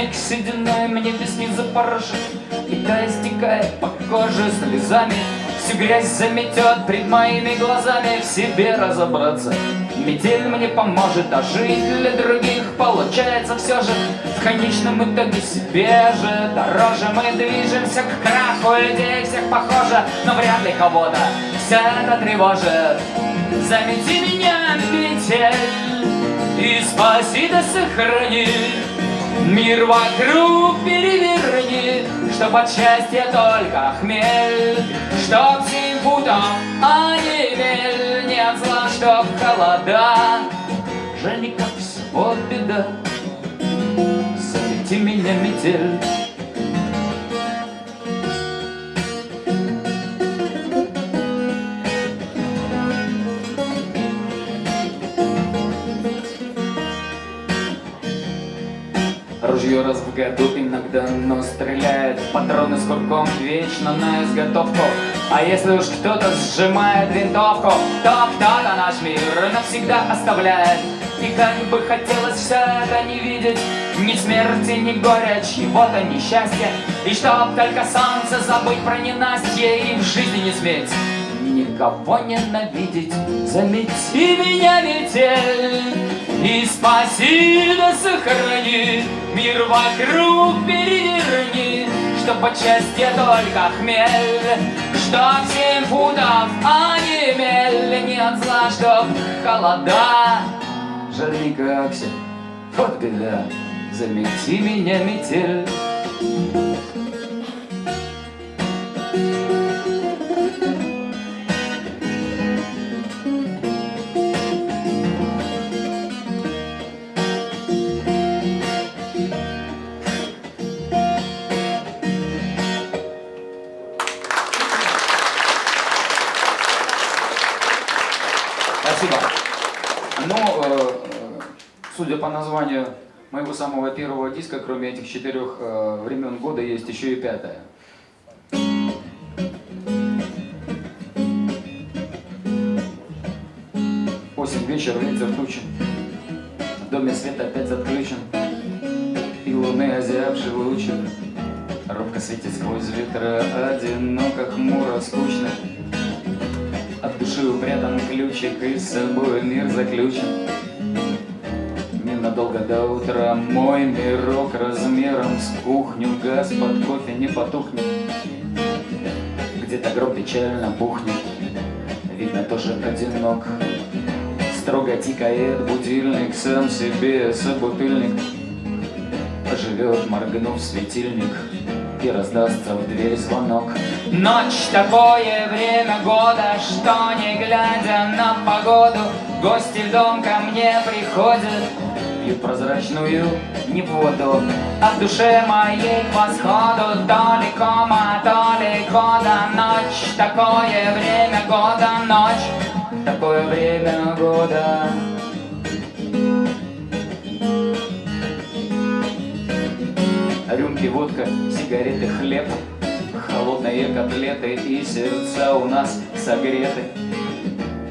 Снег сединой мне весни запорошит И тая стекает по коже слезами. Всю грязь заметет пред моими глазами. В себе разобраться. Метель мне поможет, а жить для других Получается все же. В конечном итоге себе же Дороже. Мы движемся к краху Людей всех похоже, но вряд ли кого-то Все это тревожит. Замети меня, метель И спаси да сохрани Мир вокруг переверни, Чтоб от счастья только хмель, Чтоб семь футов, а не мель, Не зла, чтоб холода. Жаль, никак все, вот беда, Замети меня, метель. Ружье раз в году иногда, но стреляет Патроны с курком вечно на изготовку А если уж кто-то сжимает винтовку То кто-то наш мир навсегда оставляет. И как бы хотелось все это не видеть Ни смерти, ни горя, чьего-то несчастья. И чтоб только солнце забыть про ненастье И в жизни не сметь никого ненавидеть. Замети меня, метель И спаси да сохрани. Мир вокруг переверни Чтоб от счастья только хмель. Чтоб семь футов, а не мель. От зла, чтоб холода. Жаль никак все, вот беда. Замети меня, метель. Спасибо. Названию моего самого первого диска, кроме этих четырех э, времен года, есть еще и пятое. Осень, вечер, ветер, тучи. В доме свет опять отключен. И луны озябший лучик. Робко светит сквозь ветра, одиноко, хмуро, скучно. От души упрятан ключик и с собой мир заключен Ненадолго до утра. Мой мирок размером с кухню. Газ под кофе не потухнет. Где-то гроб печально бухнет. Видно тоже одинок. Строго тикает будильник Сам себе собутыльник. Живет, моргнув светильник и раздастся в дверь звонок. Ночь такое время года, что не глядя на погоду, гости в дом ко мне приходят, прозрачную не воду, а в душе моей к восходу кома, то ли года, ночь такое время года, ночь. Такое время года. Рюмки, водка, сигареты, хлеб Холодные котлеты и сердца у нас согреты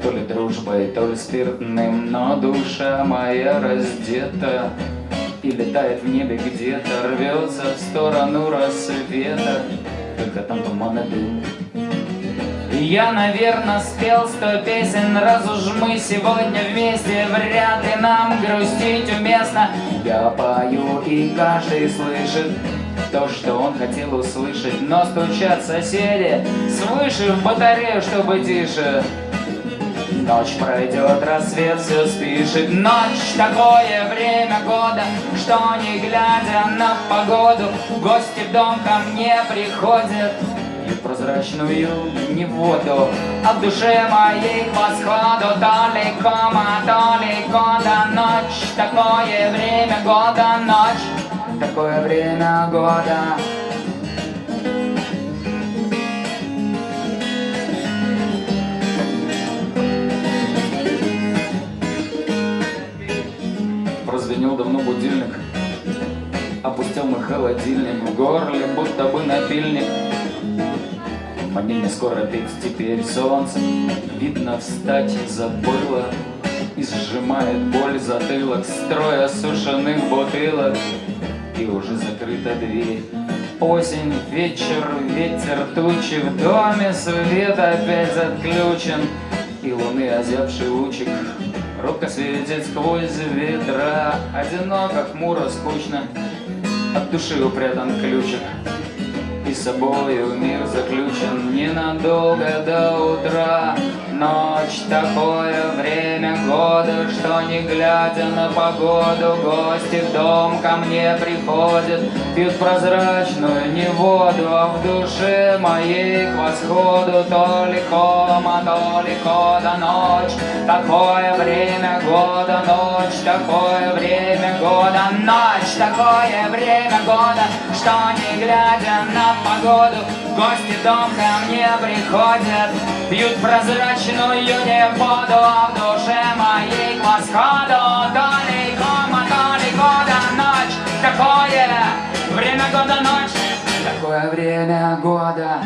То ли дружбой, то ли спиртным Но душа моя раздета. И летает в небе где-то Рвется в сторону рассвета. Только там туман и дым. Я, наверное, спел сто песен, раз уж мы сегодня вместе, вряд ли нам грустить уместно. Я пою, и каждый слышит то, что он хотел услышать, но стучат соседи свыше в батарею, чтобы тише. Ночь пройдет, рассвет все спишет. Ночь такое время года Что не глядя на погоду Гости в дом ко мне приходят. Прозрачную не воду, а в моей к восходу далеко, далеко. До ночь, такое время года ночь, такое время года. Прозвенел давно будильник, опустил мой холодильник в горле, будто бы напильник. Мне не скоро пить теперь солнце, видно встать забыла. И сжимает боль затылок, строя сушеных бутылок. И уже закрыта дверь. Осень, вечер, ветер, тучи В доме свет опять отключен И луны озябший лучик Робко светит сквозь ветра. Одиноко, хмуро, скучно. От души упрятан ключик И собою мир заключен Ненадолго до утра. Ночь такое время года Что не глядя на погоду Гости в дом ко мне приходят Пьют прозрачную не воду А в душе моей к восходу То ликома, то лико до ночь. Такое время года Ночь такое время года Ночь такое время года Что не глядя на погоду Гости дом ко мне приходят Пьют прозрачную не воду А в душе моей к восходу Далеко, далеко до ночь. Такое время года ночь? Такое время года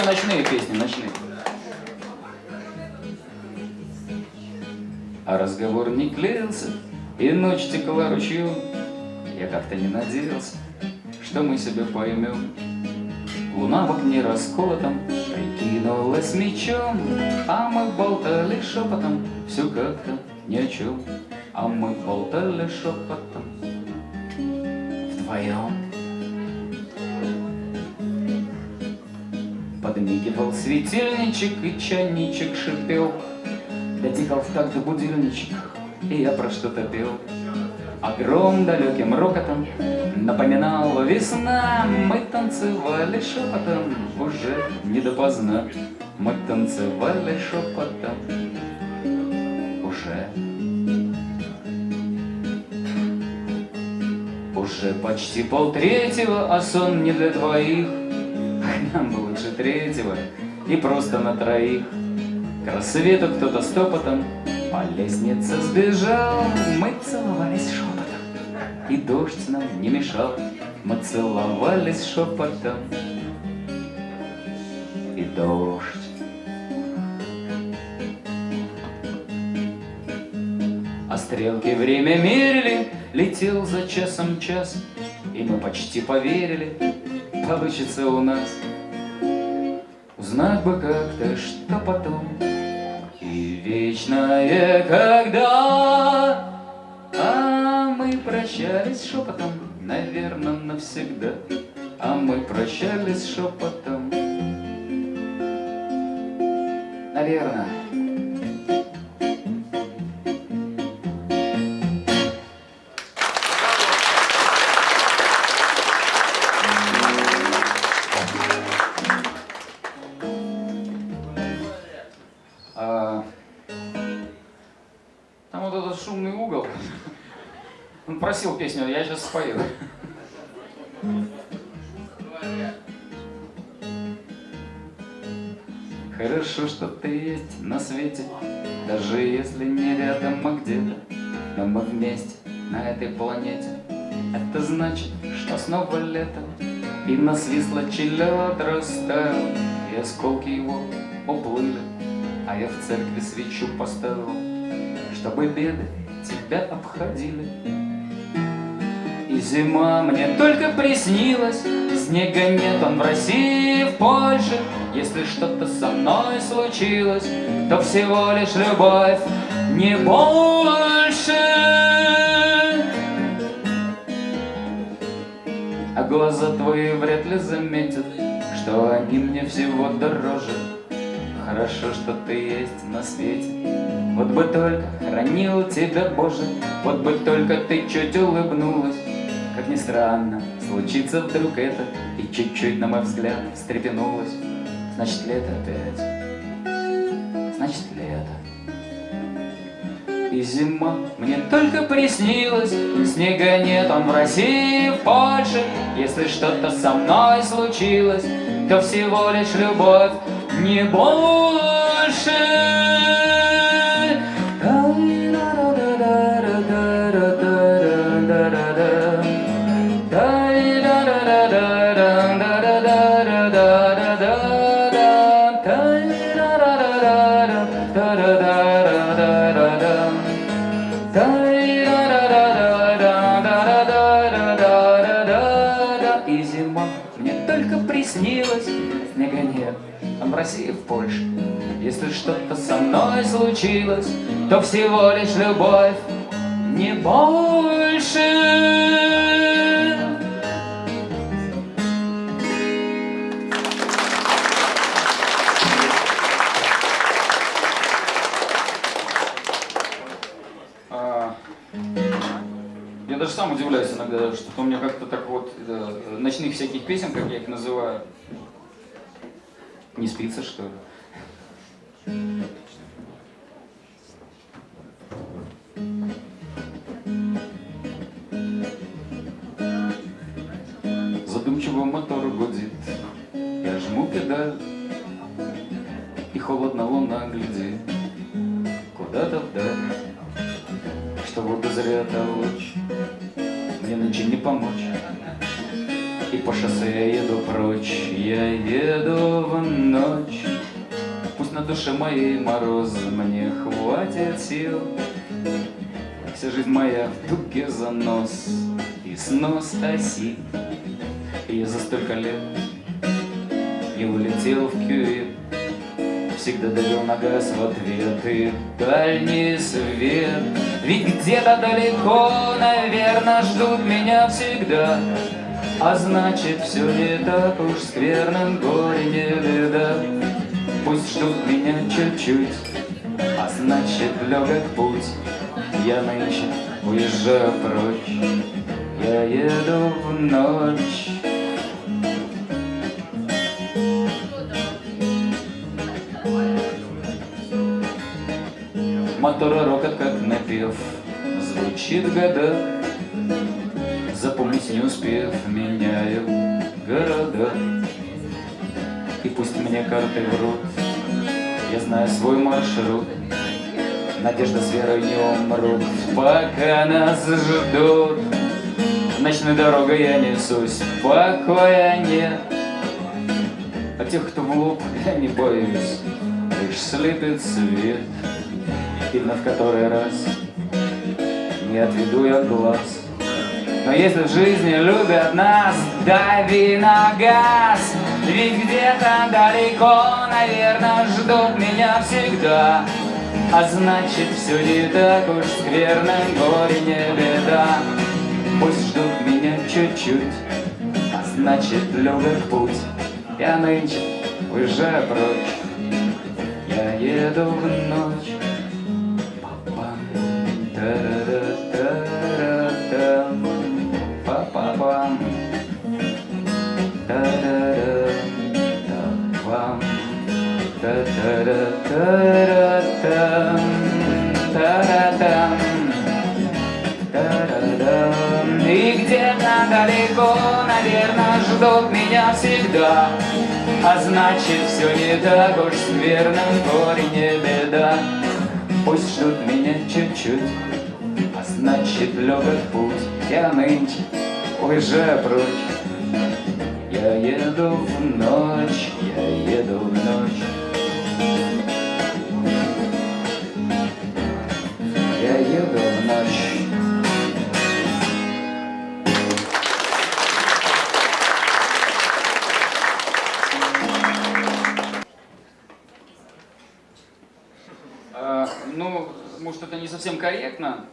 все, ночные песни, ночные. А разговор не клеился, и ночь текла ручью. Я как-то не надеялся, что мы себя поймем. Луна в окне расколотом прикинулась мечом, А мы болтали шепотом, все как-то ни о чем. А мы болтали шепотом вдвоем. Подмигивал светильничек, и чайничек шипел. Дотикал в такт будильничек, и я про что-то пел. А гром далеким рокотом напоминал весна. Мы танцевали шепотом, уже не допоздна. Мы танцевали шепотом, уже. Уже почти полтретьего, а сон не для двоих. Нам бы лучше третьего, и просто на троих. К рассвету кто-то стопотом по лестнице сбежал. Мы целовались шепотом, и дождь нам не мешал. Мы целовались шепотом, и дождь. А стрелки время мерили, летел за часом час, И мы почти поверили, получится у нас. Узнать бы как-то, что потом, И вечное когда. А мы прощались шепотом, наверное, навсегда. А мы прощались шепотом. Наверное. Просил песню, я сейчас спою. Хорошо, что ты есть на свете, даже если не рядом, а где-то. Но мы вместе на этой планете. Это значит, что снова лето, и насвислочий лед растаял, и осколки его уплыли. А я в церкви свечу поставил, чтобы беды тебя обходили. Зима мне только приснилась, снега нет, он в России, в Польше. Если что-то со мной случилось, то всего лишь любовь, не больше. А глаза твои вряд ли заметят, что они мне всего дороже. хорошо, что ты есть на свете. Вот бы только хранил тебя, Боже, вот бы только ты чуть улыбнулась. Как ни странно, случится вдруг это, и чуть-чуть, на мой взгляд, встрепенулась. Значит, лето опять, значит, лето. И зима мне только приснилась, Снега нет, он в России, в Польше. Если что-то со мной случилось, То всего лишь любовь, не больше. России, в Польше. Если что-то со мной случилось, то всего лишь любовь, не больше. А, Я даже сам удивляюсь иногда, что у меня как-то так вот э, ночных всяких песен, как я их называю, не спится, что ли. Пусть на душе моей мороз, мне хватит сил. Вся жизнь моя в туге занос и снос оси. И я за столько лет не улетел в кювет. Всегда давил на газ в ответ и дальний свет. Ведь где-то далеко, наверное, ждут меня всегда. А значит, все не так уж скверно, горе не беда. Пусть ждут меня чуть-чуть, а значит, легок путь. Я нынче уезжаю прочь, я еду в ночь. Мотора рокот, как напев, звучит года. Запомнить не успев, меняю города. И пусть мне карты врут, я знаю свой маршрут. Надежда с верой не умрут, пока нас ждут. Ночной дорогой я несусь, покоя нет. А тех, кто лоб, я не боюсь, лишь слепит свет. И в который раз не отведу я глаз. Но если в жизни любят нас, дави на газ. Ведь где-то далеко, наверное, ждут меня всегда. А значит, все не так уж скверно, горе не беда. Пусть ждут меня чуть-чуть, а значит, легок путь. Я нынче уезжаю прочь, я еду в ночь. Далеко, наверное, ждут меня всегда. А значит, все не так уж скверно, горе не беда. Пусть ждут меня чуть-чуть, а значит, легок путь. Я нынче уезжаю прочь. Я еду в ночь, я еду в ночь. Я еду в ночь. Корректно.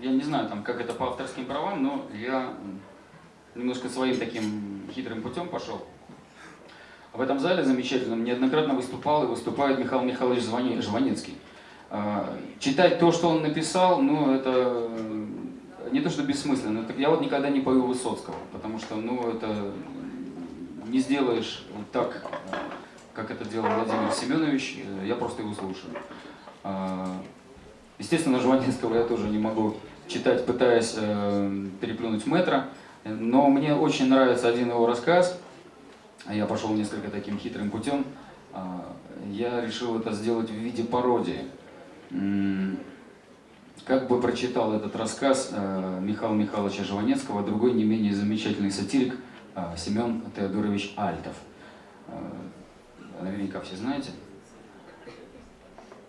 Я не знаю, там, как это по авторским правам, но я немножко своим таким хитрым путем пошел. В этом зале замечательном неоднократно выступал и выступает Михаил Михайлович Жванецкий. А, Читать то, что он написал, ну, это не то, что бессмысленно, это я вот никогда не пою Высоцкого, потому что, ну, это не сделаешь так, как это делал Владимир Семенович, я просто его слушаю. Естественно, Жванецкого я тоже не могу читать, пытаясь э, переплюнуть метро, но мне очень нравится один его рассказ, я пошел несколько таким хитрым путем, А, я решил это сделать в виде пародии. Как бы прочитал этот рассказ э, Михаила Михайловича Жванецкого, другой не менее замечательный сатирик э, Семен Теодорович Альтов. Э, Наверняка все знаете.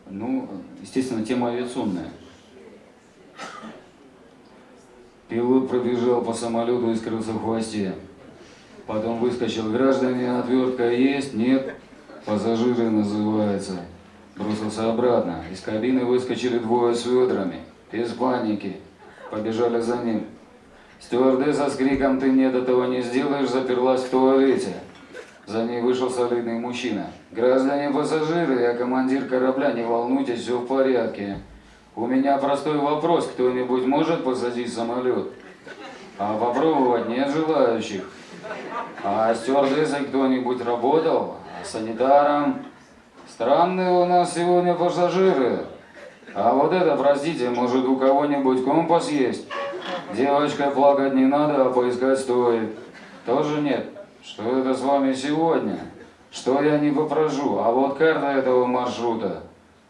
Ну, естественно, тема авиационная. Пилот пробежал по самолету и скрылся в хвосте. Потом выскочил, граждане, отвертка есть? Нет? Пассажиры называется. Бросился обратно. Из кабины выскочили двое с ведрами. Без паники. Побежали за ним. Стюардесса с криком «Ты нет этого не сделаешь!» заперлась в туалете. За ней вышел солидный мужчина. «Граждане пассажиры, я командир корабля, не волнуйтесь, все в порядке. У меня простой вопрос, кто-нибудь может посадить самолет? А попробовать нет желающих. А стюардессой кто-нибудь работал? А санитаром? Странные у нас сегодня пассажиры. А вот это, простите, может у кого-нибудь компас есть? Девочка, плакать не надо, а поискать стоит. Тоже нет. Что это с вами сегодня? Что я не попрошу? А вот карта этого маршрута.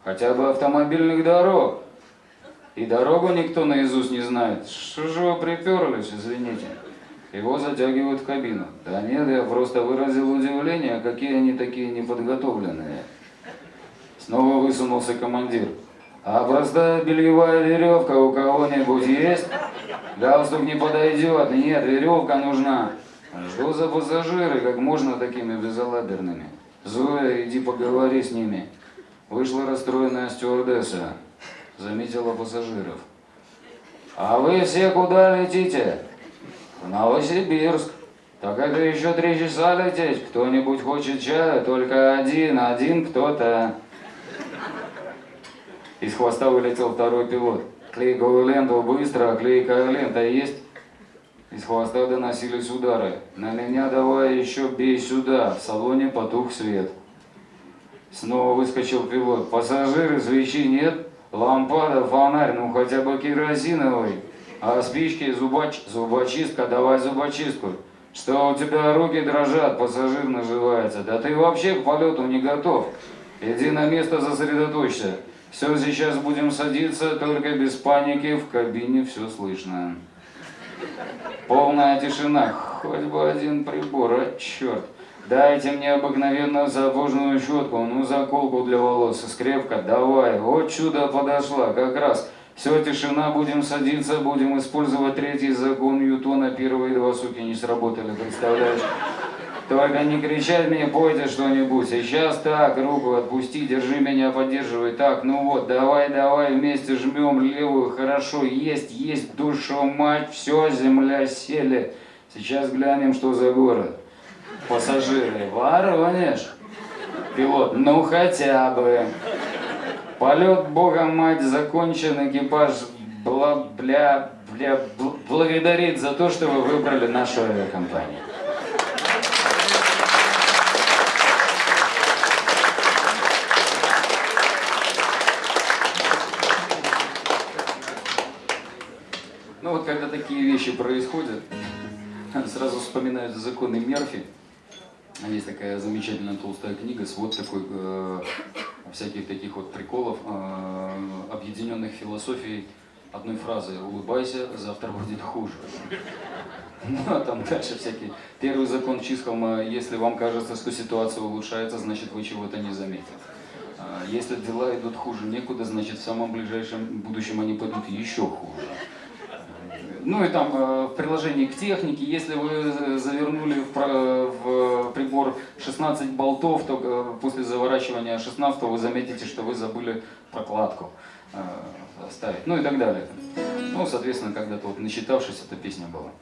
Хотя бы автомобильных дорог. И дорогу никто наизусть не знает. Что же вы приперлись, извините? Его затягивают в кабину. Да нет, я просто выразил удивление, какие они такие неподготовленные. Снова высунулся командир. А простая бельевая веревка у кого-нибудь есть? Галстук не подойдет. Нет, веревка нужна. Что за пассажиры, как можно такими безалаберными? Зоя, иди поговори с ними. Вышла расстроенная стюардесса. Заметила пассажиров. А вы все куда летите? В Новосибирск. Так это еще три часа лететь. Кто-нибудь хочет чая? Только один, один кто-то. Из хвоста вылетел второй пилот. Клейковую ленту быстро, клейкая лента есть? Из хвоста доносились удары. На меня давай еще бей сюда. В салоне потух свет. Снова выскочил пилот. Пассажиры, свечи нет? Лампада, фонарь, ну хотя бы керосиновый. А спички, зубоч... зубочистка, давай зубочистку. Что у тебя руки дрожат, пассажир наживается. Да ты вообще к полету не готов. Иди на место, сосредоточься. Все, сейчас будем садиться, только без паники, в кабине все слышно. Полная тишина, хоть бы один прибор, а черт. Дайте мне обыкновенную сапожную щетку, ну заколку для волос, скрепка, давай. Вот чудо подошла, как раз. Все, тишина, будем садиться, будем использовать третий закон Ньютона. Первые два, суки, не сработали, представляешь? Только не кричать мне, пойте что-нибудь. Сейчас так, руку отпусти, держи меня, поддерживай. Так, ну вот, давай, давай, вместе жмем левую. Хорошо, есть, есть, душу мать, все, земля сели. Сейчас глянем, что за город. Пассажиры, Воронеж. Пилот, ну хотя бы. Полет, бога мать, закончен, экипаж бла, бля, бля, бл- благодарит за то, что вы выбрали нашу авиакомпанию. Ну вот когда такие вещи происходят, сразу вспоминаются законы Мерфи. Есть такая замечательная толстая книга, свод такой э, всяких таких вот приколов, э, объединенных философией одной фразы «Улыбайся, завтра будет хуже». Ну, а там дальше всякие. Первый закон Чисхома, если вам кажется, что ситуация улучшается, значит вы чего-то не заметили. А Если дела идут хуже некуда, значит в самом ближайшем будущем они пойдут еще хуже. Ну и там э, в приложении к технике, если вы э, завернули в, в прибор 16 болтов, то э, после заворачивания 16 вы заметите, что вы забыли прокладку э, ставить. Ну и так далее. Ну, соответственно, когда-то вот насчитавшись, эта песня была.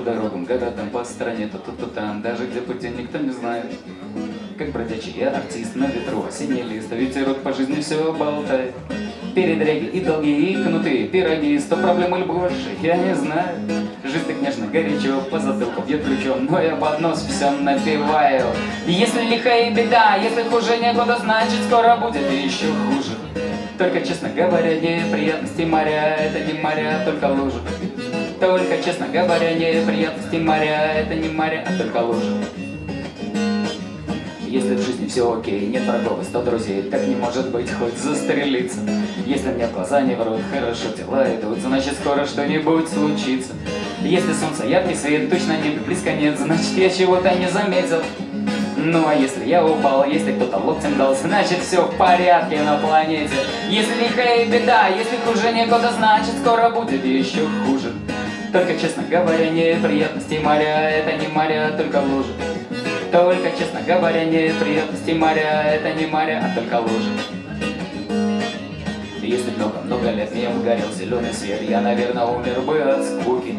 дорогам, городам, по стране, то тут, то там, даже где пути никто не знает. Как бродячий артист на ветру, осенний лист, а ветерок по жизни все болтает. Передряги и долги, и кнуты, пироги, сто проблем или больше, я не знаю. Жизнь так нежно, горячо, по затылку бьет ключом, но я под нос все напиваю. Если лихая беда, если хуже некуда, значит скоро будет еще хуже. Только, честно говоря, неприятности моря, это не моря, только лужи. Только, честно говоря, неприятности моря, это не моря, а только лужи. Если в жизни все окей, нет врагов и сто друзей, так не может быть, хоть застрелиться. Если мне в глаза не врут, хорошо дела идут, значит скоро что-нибудь случится. Если солнце яркий свет, точно небе близко нет, значит я чего-то не заметил. Ну а если я упал, если кто-то локтем дал, значит все в порядке на планете. Если лихая беда, если хуже некуда, значит скоро будет еще хуже. Только, честно говоря, неприятности моря, это не моря, только лужи. Только, честно говоря, неприятности моря, это не моря, а только лужи. Если много-много лет мимо горел зеленый свет, я, наверное, умер бы от скуки.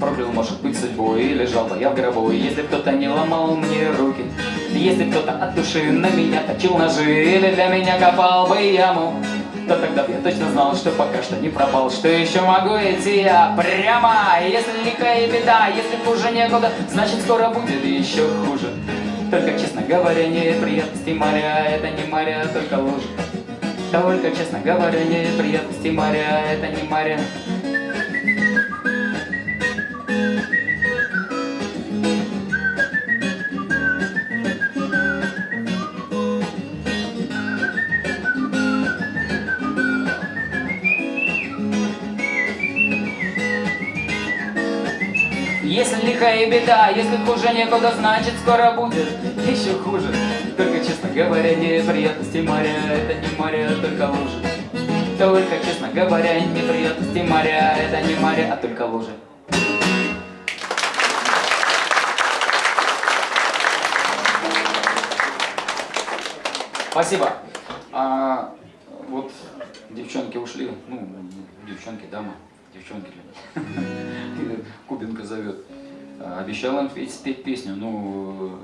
Проклял, может быть, судьбу и лежал бы я в гробу, если кто-то не ломал мне руки. Если кто-то от души на меня точил ножи или для меня копал бы яму, то тогда я точно знал, что пока что не пропал, что еще могу идти я прямо. Если лихая беда, если хуже некуда, значит скоро будет еще хуже. Только, честно говоря, неприятности моря, это не моря, только лужи. Только, честно говоря, неприятности моря, это не моря. Если лихая беда, если хуже некуда, значит скоро будет еще хуже. Только, честно говоря, неприятности моря, это не моря, а только лужи. Только, честно говоря, неприятности моря, это не моря, а только лужи. Спасибо. А, вот девчонки ушли, ну, девчонки, дама, девчонки. Кубинка зовет. А, Обещал им петь, спеть песню, ну,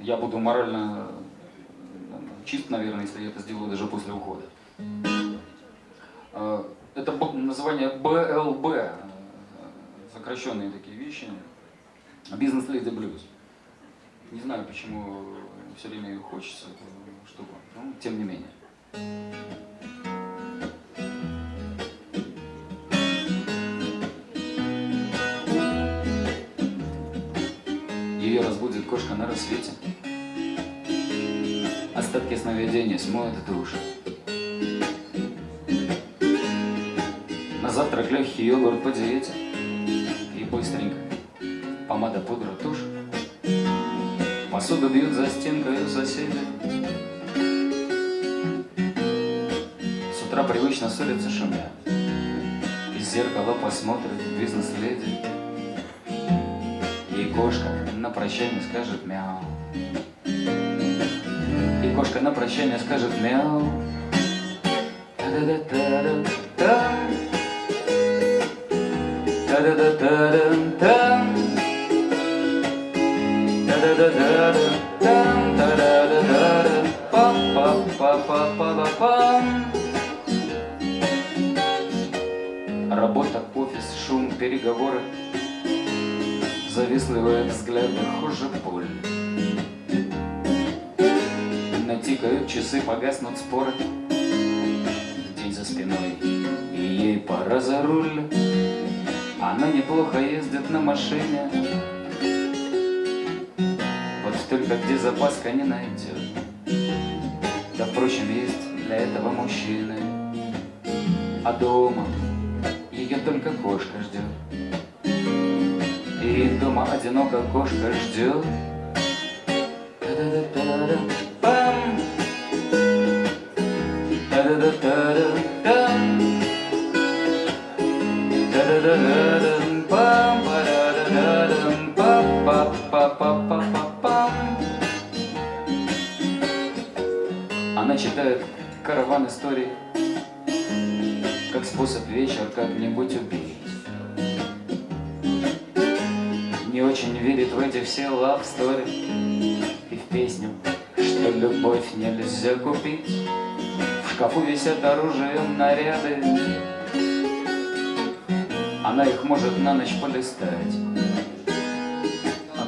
я буду морально чист, наверное, если я это сделаю даже после ухода. А, Это название БЛБ, э, сокращенные такие вещи. Бизнес Леди Блюз. Не знаю, почему все время ее хочется, штуку, но тем не менее. Ее разбудит кошка на рассвете. Остатки сновидения смоют душ. На завтрак легкий йогурт по диете. И быстренько помада, пудра, тушь. Посуду бьют за стенкой соседи. С утра привычно ссорятся шумя. Из зеркала посмотрит бизнес-леди. И кошка на прощание скажет мяу. И кошка на прощание скажет мяу. Та-да-да-та-да-та. Та-да-да-та-да-та. Та-да-да-да-да-там, Натикают часы, погаснут споры? День за спиной, и ей пора за руль. Она неплохо ездит на машине. Вот только где запаска не найдет Да впрочем, есть для этого мужчины. А дома ее только кошка ждет И дома одиноко кошка ждет как-нибудь убить. Не очень верит в эти все love story И в песню, что любовь нельзя купить. В шкафу висят оружие, наряды. Она их может на ночь полистать.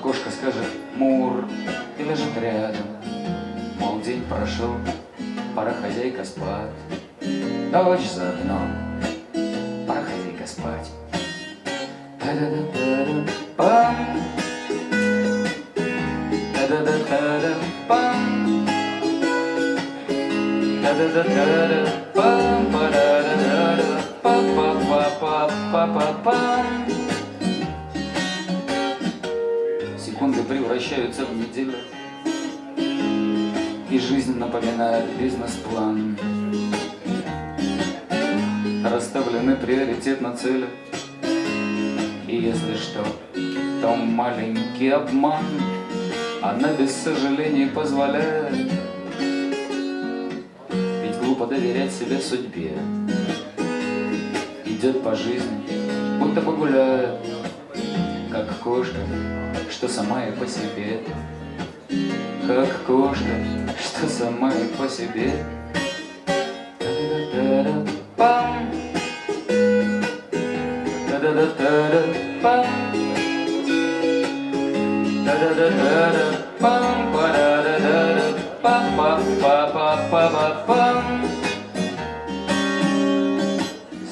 Кошка скажет «Мур» и лежит рядом. Мол, день прошел, пора хозяйка спать. Дочь за цели. И если что, то маленький обман Она без сожалений позволяет. Ведь глупо доверять себе судьбе. Идет по жизни, будто погуляет Как кошка, что сама и по себе. Как кошка, что сама и по себе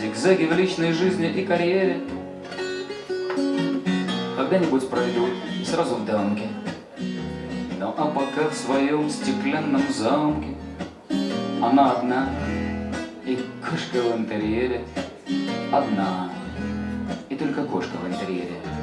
Зигзаги в личной жизни и карьере. Когда-нибудь пройдут и сразу в дамке. Ну а пока в своем стеклянном замке. Она одна и кошка в интерьере Одна и только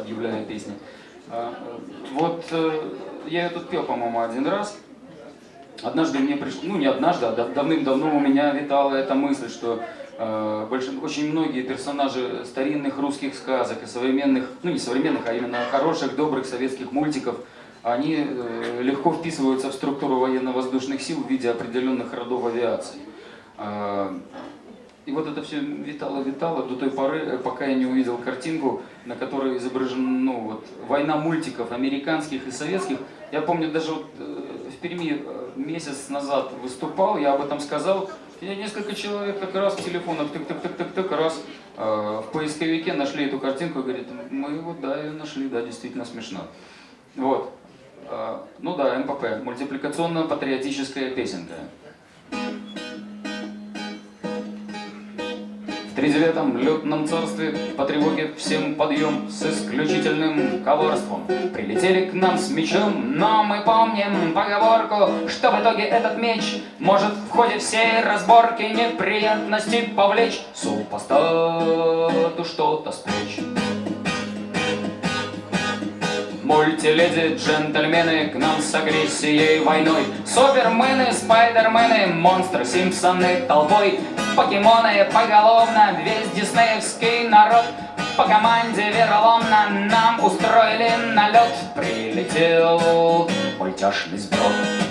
объявляя песни. А, э, Вот э, я тут пел, по-моему, один раз. Однажды мне пришло, ну не однажды, а дав- давным-давно у меня витала эта мысль, что э, очень многие персонажи старинных русских сказок и современных, ну не современных, а именно хороших, добрых советских мультиков, они легко вписываются в структуру военно-воздушных сил в виде определенных родов авиации. И вот это все витало-витало до той поры, э, пока я не увидел картинку, на которой изображена ну, вот, война мультиков американских и советских. Я помню, даже вот э, в Перми э, месяц назад выступал, я об этом сказал. И несколько человек как раз в телефонах тык-тык-тык-тык-тык раз э, в поисковике нашли эту картинку и говорит, мы вот да, ее нашли, да, действительно смешно. Вот. Э, Ну да, МПП, мультипликационно-патриотическая песенка. В тридевятом летном царстве по тревоге всем подъем с исключительным коварством. Прилетели к нам с мечом, но мы помним поговорку, что в итоге этот меч может в ходе всей разборки неприятности повлечь супостату что-то с. Мультиледи, джентльмены к нам с агрессией войной. Супермены, спайдермены, монстры, симпсоны толпой. Покемоны поголовно, весь диснеевский народ. По команде вероломно нам устроили налет. Прилетел мультяшный сброд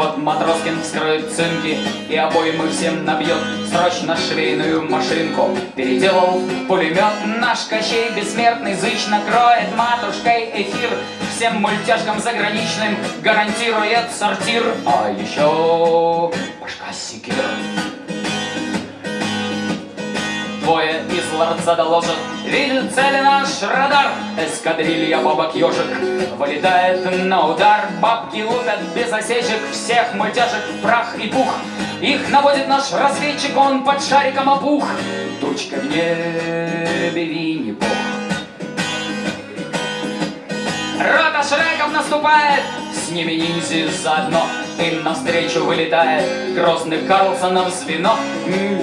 Кот Матроскин вскроет цинки и обоймы всем набьет Срочно швейную машинку. Переделал пулемет Наш Кощей бессмертный зычно кроет матушкой эфир. Всем мультяшкам заграничным гарантирует сортир. А еще башка секир Лорца доложат Видит цели наш радар. Эскадрилья бабок ежик. Вылетает на удар. Бабки лупят без осечек. Всех мультяшек в прах и пух. Их наводит наш разведчик. Он под шариком опух. Тучка в небе Винни-Пух Рота Шреков наступает, с ними ниндзя заодно. Им навстречу вылетает грозный Карлсонов звено.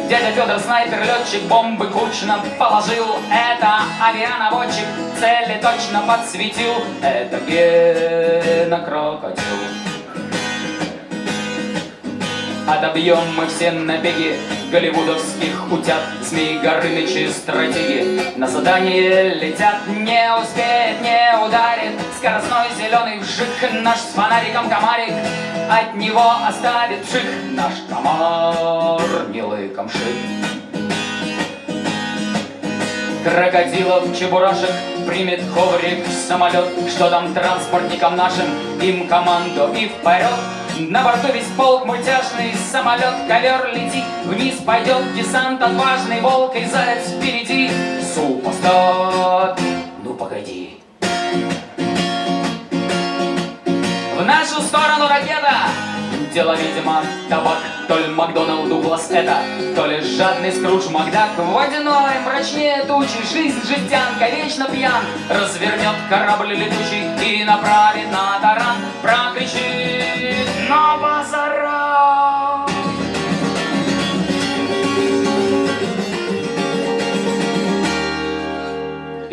Дядя Федор снайпер, летчик, бомбы кучно положил. Это авианаводчик, цели точно подсветил. Это Гена Крокодил. Отобьем мы все набеги голливудовских утят. Змеи Горынычи стратеги. На задание летят. Не успеет, не ударит. Скоростной зеленый вжик. Наш с фонариком комарик. От него оставит пшик Наш комар милый камшик. Крокодилов, чебурашек примет коврик самолет Что там транспортникам нашим, им команду и вперед на борту весь полк мультяшный самолет, ковер летит Вниз пойдет десант отважный, волк и заяц впереди. Супостат, ну погоди. В нашу сторону ракета Дело, видимо, табак. То ли Макдоналд Дуглас это То ли жадный Скрудж Макдак. Водяной, мрачнее тучи Жизнь жестянка, вечно пьян. Развернет корабль летучий И направит на таран. Прокричит на базара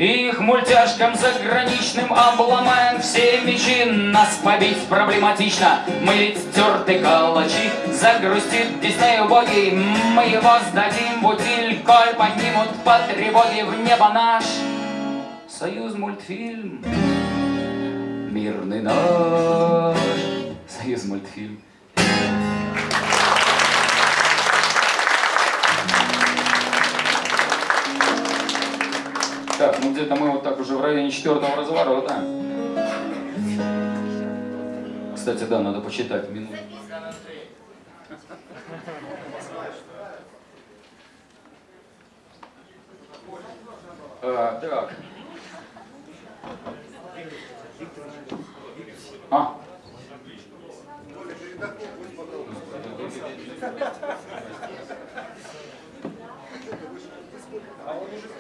Их мультяшкам заграничным обломаем все мечи. Нас побить проблематично, мы ведь терты калачи. Загрустит Дисней убогий, мы его сдадим в Коль поднимут по тревоге в небо наш. Союз мультфильм. Мирный наш. Союз мультфильм Так, ну где-то мы вот так уже в районе четвертого разворота. Кстати, да, надо почитать минуту. А, так. А.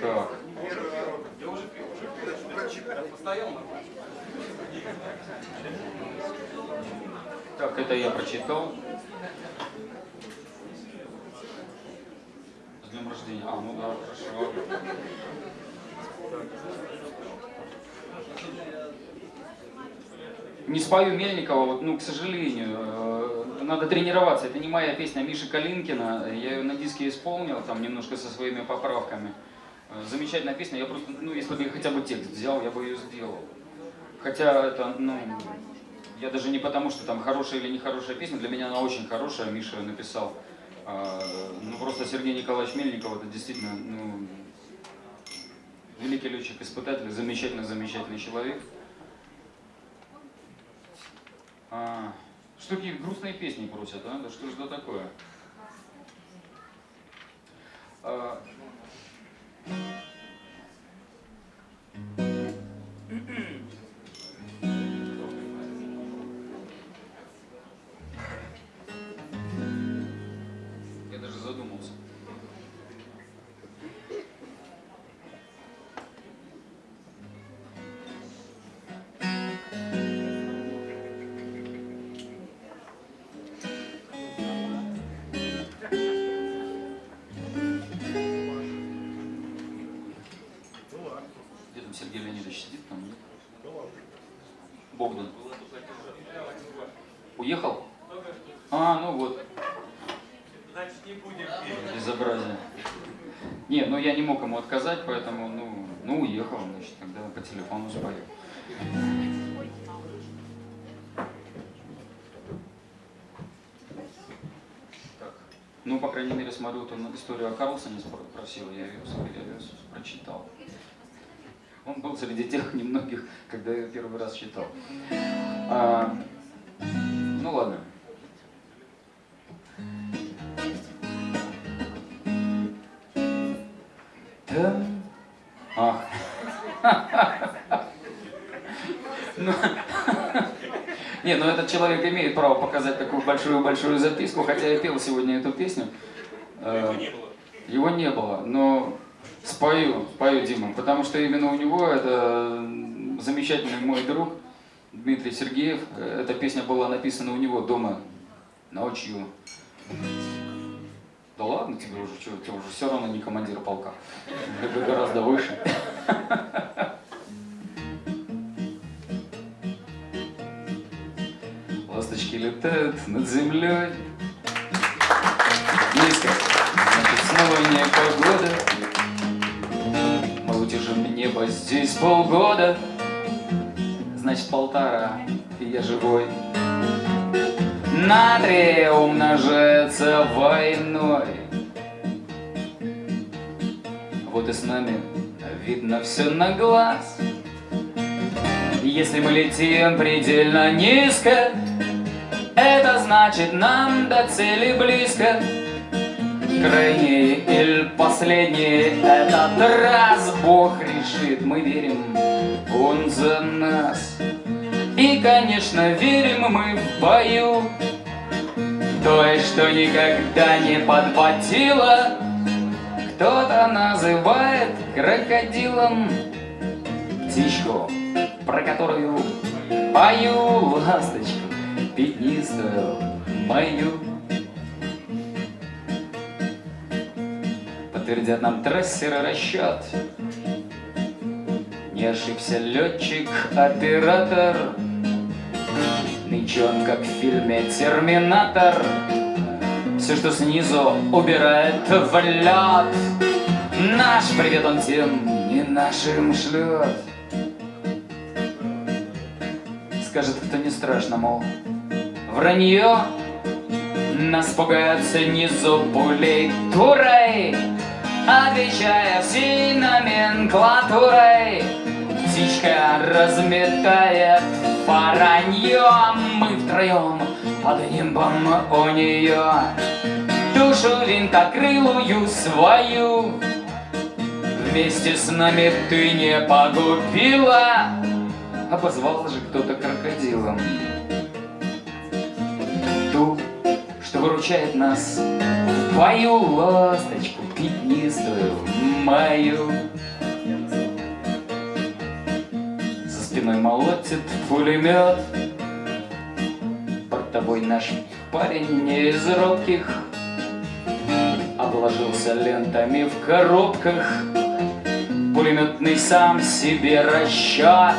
Так. Так, это я прочитал. С днем рождения. А, ну да, хорошо. Не спою Мельникова, вот, ну, к сожалению, э, надо тренироваться. Это не моя песня а Миши Калинкина. Я ее на диске исполнил, там немножко со своими поправками. Э, Замечательная песня. Я просто, ну, если бы я хотя бы текст взял, я бы ее сделал. Хотя это, ну, я даже не потому, что там хорошая или нехорошая песня, для меня она очень хорошая, Миша написал. А, Ну, просто Сергей Николаевич Мельников, это действительно, ну, великий летчик-испытатель, замечательный-замечательный человек. А, что такие грустные песни просят, а? Да что же это такое? А, Я я не мог ему отказать, поэтому, ну, ну уехал, значит, тогда по телефону спою. Ну, по крайней мере, смотрю, ты историю о Карлсоне спро- просил, я ее, я ее прочитал. Он был среди тех немногих, когда я первый раз читал. А, ну ладно. Этот человек имеет право показать такую большую-большую записку, хотя я пел сегодня эту песню. Э, Его не было, но спою, спою Дима, потому что именно у него это замечательный мой друг Дмитрий Сергеев. Эта песня была написана у него дома ночью. Да ладно тебе уже, что, ты уже все равно не командир полка. Ты гораздо выше. летают над землей. Низко. Значит, снова не погода. Мы утешим небо здесь полгода. Значит, полтора, и я живой. Натрий умножается войной. Вот и с нами видно все на глаз. Если мы летим предельно низко, это значит нам до цели близко. Крайний или последний этот раз Бог решит, мы верим, Он за нас. И, конечно, верим мы в бою Той, что никогда не подводила Кто-то называет крокодилом Птичку, про которую пою ласточку Пятнистую мою Подтвердят нам трассеры расчет. Не ошибся летчик, оператор. Нынче он как в фильме «Терминатор» Все, что снизу, убирает в лед Наш привет он тем не нашим шлет Скажет, кто не страшно, мол, вранье Нас пугаются низу пулей турой Отвечая всей номенклатурой Птичка разметает воронье Мы втроем под нимбом у нее Душу винтокрылую свою Вместе с нами ты не погубила. Обозвал же кто-то крокодилом выручает нас. В бою ласточку пятнистую мою. За спиной молотит пулемет. Под тобой наш парень не из робких. Обложился лентами в коробках. Пулеметный сам себе расчет.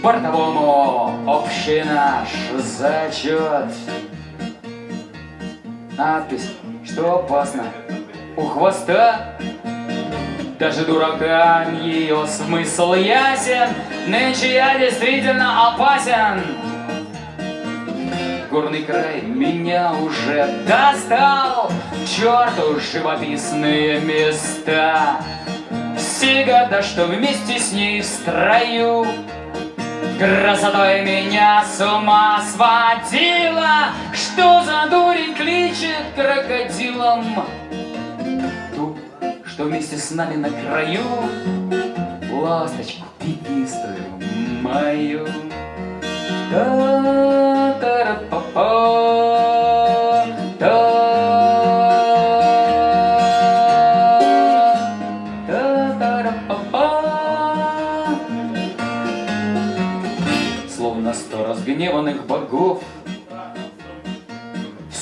Бортовому общий наш зачет Надпись, что опасно у хвоста. Даже дуракам ее смысл ясен Нынче я действительно опасен. Горный край меня уже достал Черту живописные места. Все года, что вместе с ней в строю Красотой меня с ума сводила. Что за дурень кличет крокодилом? Ту, что вместе с нами на краю. Ласточку пятнистую мою. Та-та-ра-па-па,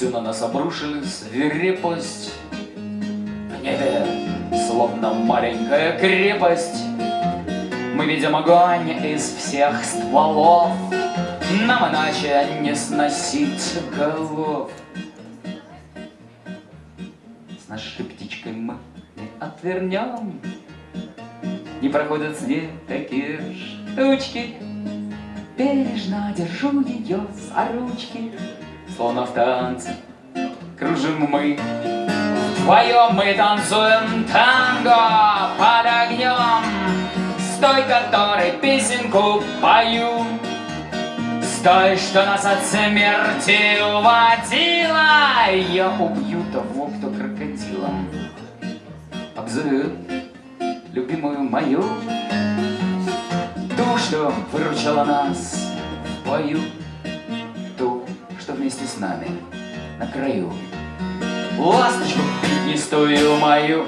Всю на нас обрушили свирепость. В небе, словно маленькая крепость. Мы видим огонь из всех стволов. Нам иначе не сносить голов. С нашей птичкой мы не отвернем. Не проходят с ней такие штучки. Бережно держу ее за ручки Словно в танце. Кружим мы. Вдвоем мы танцуем танго под огнем. С той, которой песенку пою. С той, что нас от смерти уводила. Я убью того, кто крокодилом. Обзовет любимую мою, ту, что выручала нас в бою, вместе с нами на краю. Ласточку пятнистую мою,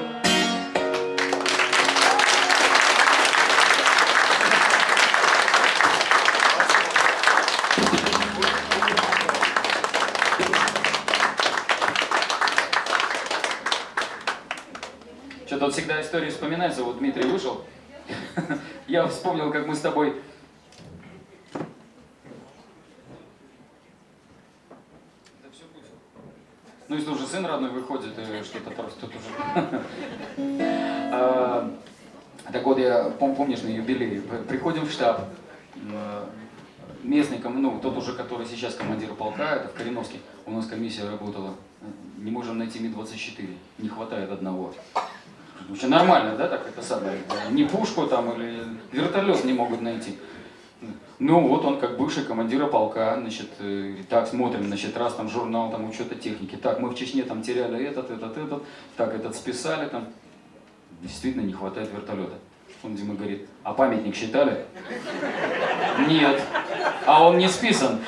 Что-то вот всегда истории вспоминаются. Вот Дмитрий вышел. Я вспомнил, как мы с тобой... Да всё будет. Ну, родной выходит, и что-то просто тут уже... А, Так вот, я пом- помнишь на юбилей, приходим в штаб, м, местный, ну, тот уже, который сейчас командир полка, это в Кореновске, у нас комиссия работала, не можем найти Ми-24, не хватает одного. Вообще нормально, да, так это самое, не пушку там или вертолет не могут найти. Ну вот он как бывший командира полка, значит, э, так смотрим, значит, раз там журнал там учета техники, так мы в Чечне там теряли этот, этот, этот, так этот списали там, действительно не хватает вертолета. Он Дима говорит, а памятник считали? Нет. А он не списан.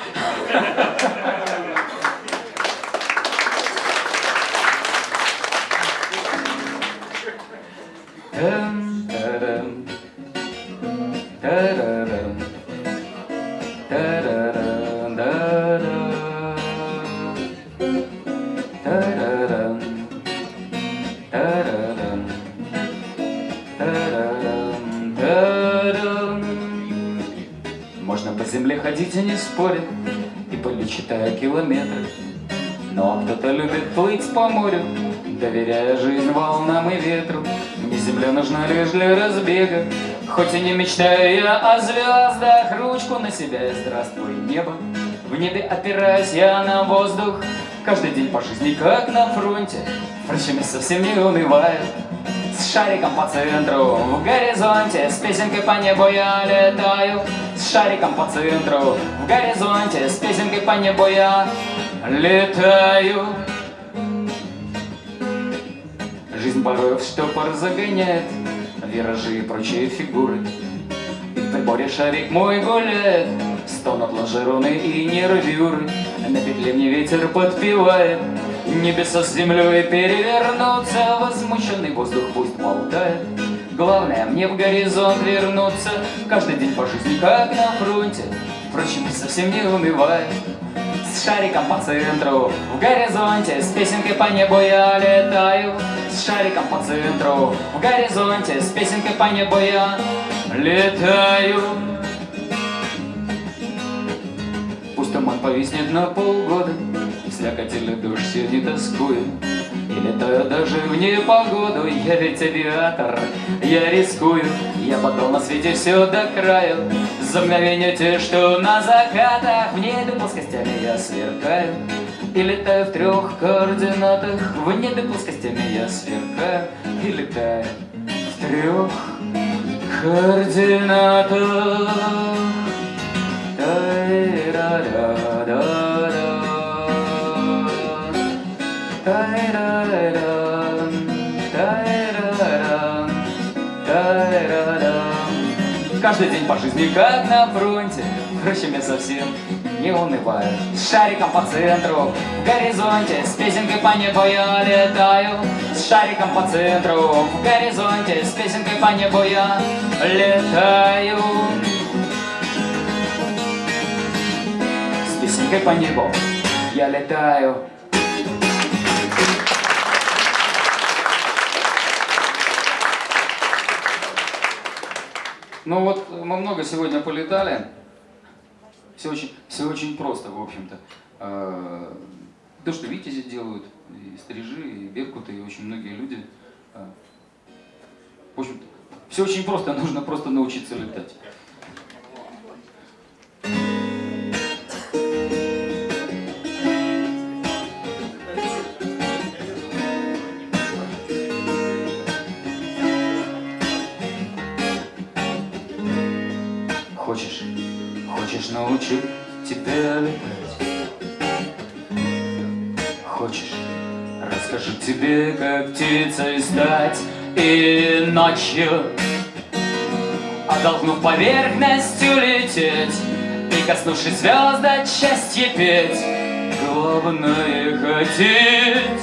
Поле читая километры. Но кто-то любит плыть по морю, доверяя жизнь волнам и ветру. Мне земля нужна лишь для разбега, хоть и не мечтаю я о звездах. Ручку на себя и здравствуй, небо. В небе опираюсь я на воздух, каждый день по жизни как на фронте. Впрочем, совсем не унываю. С шариком по центру, в горизонте, с песенкой по небу я летаю. Шариком по центру, в горизонте, с песенкой по небу я летаю. Жизнь порой в штопор загоняет Виражи и прочие фигуры. И в приборе шарик мой гуляет Стонут лонжероны и нервюры. На петле мне ветер подпевает Небеса с землей перевернутся. Возмущенный воздух пусть болтает Главное мне в горизонт вернуться. Каждый день по жизни как на фронте. Впрочем, совсем не унывает с шариком по центру В горизонте, с песенкой по небу я летаю. С шариком по центру В горизонте, с песенкой по небу я летаю. Пусть туман повиснет на полгода дождь все не тоскую И летаю даже в непогоду Я ведь авиатор, я рискую Я потом свете все до краю За мгновение те, что на закатах В небе плоскостями я сверкаю. И летаю в трех координатах В небе плоскостями я сверкаю. И летаю в трех координатах Каждый день по жизни как на фронте. Впрочем, я совсем не унываю С шариком по центру, в горизонте С песенкой по небу я летаю. С шариком по центру, в горизонте С песенкой по небу я летаю. С песенкой по небу я летаю Ну вот мы много сегодня полетали. Все очень, все очень просто, в общем-то. А, То, что витязи делают, и стрижи, и беркуты, и очень многие люди. а, В общем-то, все очень просто, нужно просто научиться летать. Тебя летать? Хочешь, расскажу тебе, как птицей стать? и ночью Оттолкнув поверхностью лететь И коснувшись звезд от счастья петь Главное хотеть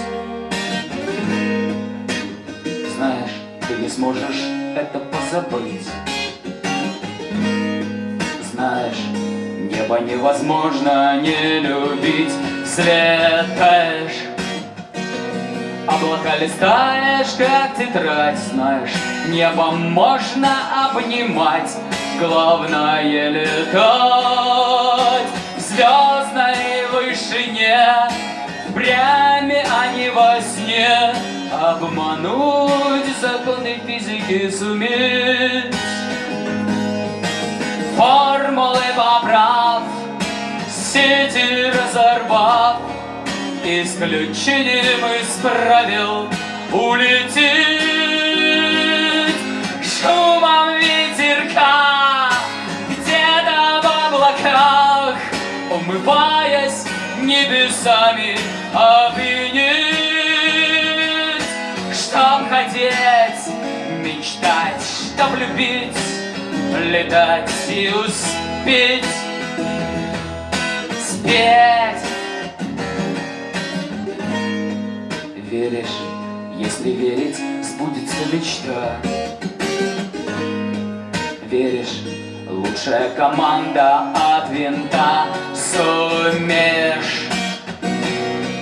Знаешь, ты не сможешь это позабыть Знаешь, небо невозможно не любить. Взлетаешь Облака листаешь, как тетрадь, знаешь, Небо можно обнимать, главное летать. В звездной вышине, впрямь, а не во сне. Обмануть законы физики суметь Формулы поправ, сети разорвав Исключением из правил улететь Шумом ветерка где-то в облаках Умываясь небесами опьянеть Чтоб хотеть, мечтать, чтоб любить Летать и успеть Спеть веришь, если верить, сбудется мечта. Веришь, лучшая команда от винта сумеешь.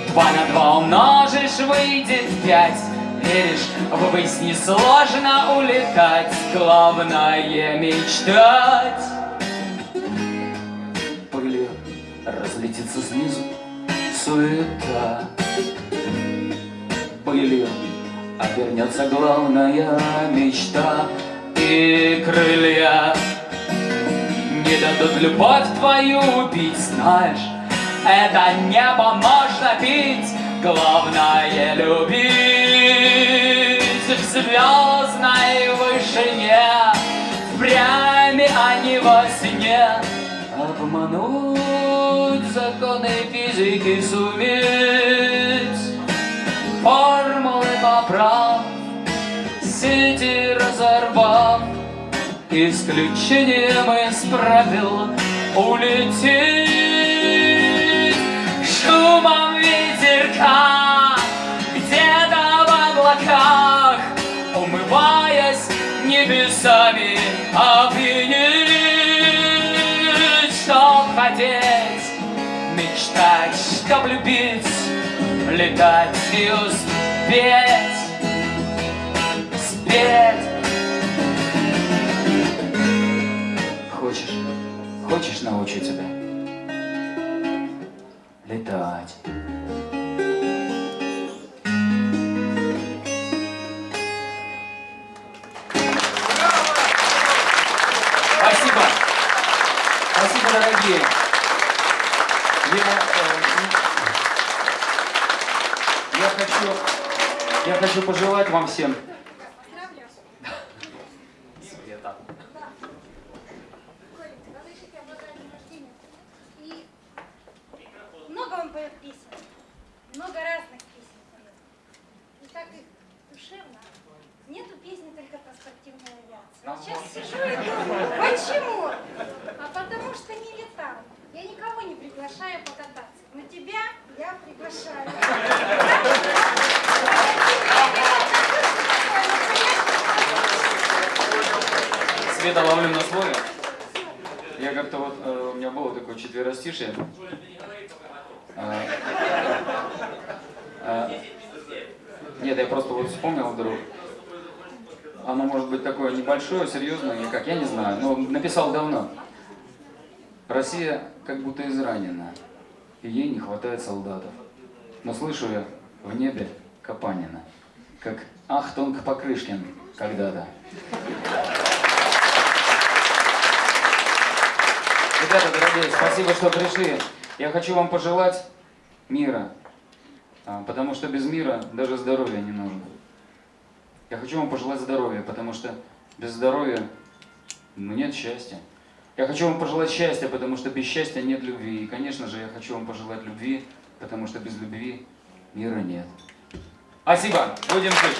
Два на два умножишь, выйдет пять. Веришь, ввысь несложно улетать, главное мечтать. Пылью разлетится снизу суета. Пылью Обернется главная мечта И крылья Не дадут любовь твою убить. Знаешь, это небо можно пить Главное любить В звездной вышине Впрямь, а не во сне. Обмануть законы физики суметь. Формулы поправ, сети разорвав, исключением из правил улететь шумом ветерка небесами опьянеть, чтоб хотеть, мечтать, чтоб любить летать и успеть, спеть. Хочешь, хочешь научу тебя летать? Дорогие. Я, э, я хочу, я хочу пожелать вам всем. Света. Много он поет песен. Много разных песен поет. И так их душевно. Нету песни только про спортивную авиацию. Сейчас сижу и думаю, почему? А потому что не летал. Я никого не приглашаю покататься. Но тебя я приглашаю. Света ловлю на слове. Я как-то вот, э, у меня было такое четверостишее. А, а, Нет, я просто вот вспомнил вдруг. Оно может быть такое небольшое, серьезное, как, я не знаю, но написал давно. Россия как будто изранена, и ей не хватает солдатов. Но слышу я в небе Капанина, как Ахтонг Покрышкин когда-то. Ребята, дорогие, спасибо, что пришли. Я хочу вам пожелать мира, а, потому что без мира даже здоровья не нужно. Я хочу вам пожелать здоровья, потому что без здоровья ну, нет счастья. Я хочу вам пожелать счастья, потому что без счастья нет любви. И, конечно же, я хочу вам пожелать любви, потому что без любви мира нет. Спасибо. Будем жить.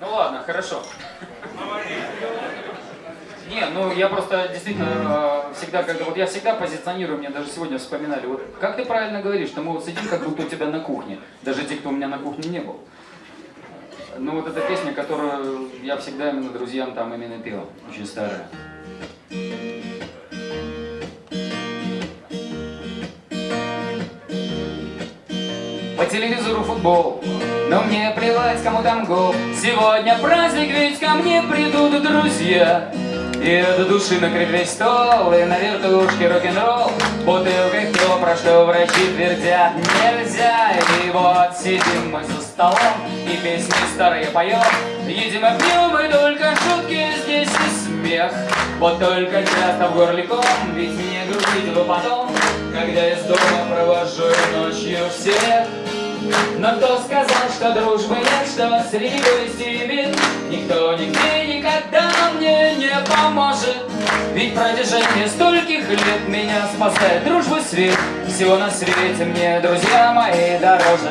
Ну ладно, хорошо. Не, ну я просто действительно э, всегда, когда вот я всегда позиционирую, мне даже сегодня вспоминали, вот как ты правильно говоришь, что мы вот сидим как будто у тебя на кухне, даже те, кто у меня на кухне не был. Ну вот эта песня, которую я всегда именно друзьям там именно пел, очень старая. По телевизору футбол, но мне плевать, кому там гол. Сегодня праздник, ведь ко мне придут друзья. И от души накрыт весь стол, и на вертушке рок-н-ролл. Бутылкой кто, про что врачи твердят нельзя. И вот сидим мы за столом, и песни старые поем. Едим и пьем, и только шутки здесь и смех. Вот только часто в горле ком, ведь не грустить бы потом, когда из дома провожу ночью всех. Но кто сказал, что дружбы нет, что среди горести бед Никто нигде никогда мне не поможет. Ведь протяжении стольких лет меня спасает дружбы свет. Всего на свете мне, друзья мои, дороже.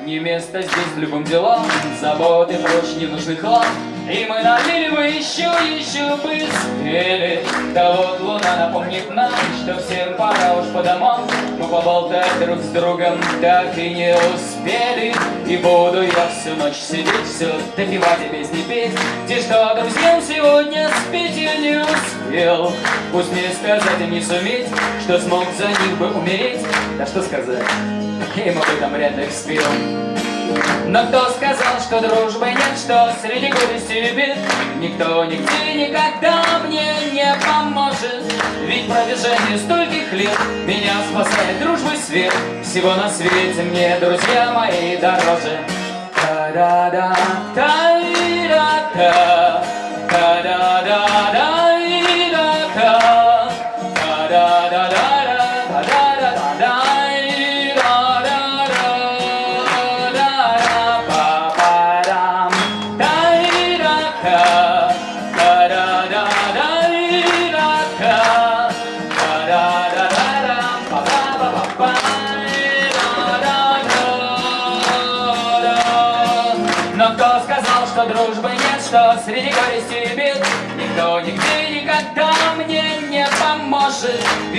Не место здесь любым делам Заботы прочь ненужный хлам И мы налили бы еще, еще бы спели Да вот луна напомнит нам Что всем пора уж по домам. Мы поболтать друг с другом так и не успели. И буду я всю ночь сидеть Все допивать и песни петь. Те, что друзьям сегодня спеть я не успел? Пусть мне сказать и не суметь Что смог за них бы умереть. Да что сказать им об этом вряд ли спел. Но кто сказал, что дружбы нет, что среди горести и бед? Никто нигде никогда мне не поможет. Ведь продвижение стольких лет меня спасает дружбы свет. Всего на свете мне, друзья мои, дороже. Та-да-да, та-да-да,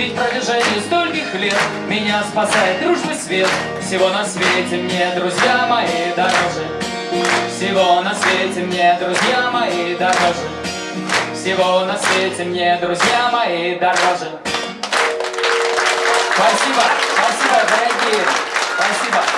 Ведь продолжение стольких лет меня спасает дружбы свет. Всего на свете мне, друзья мои, дороже. Всего на свете мне, друзья мои, дороже. Всего на свете мне, друзья мои, дороже. Спасибо, спасибо, дорогие, спасибо.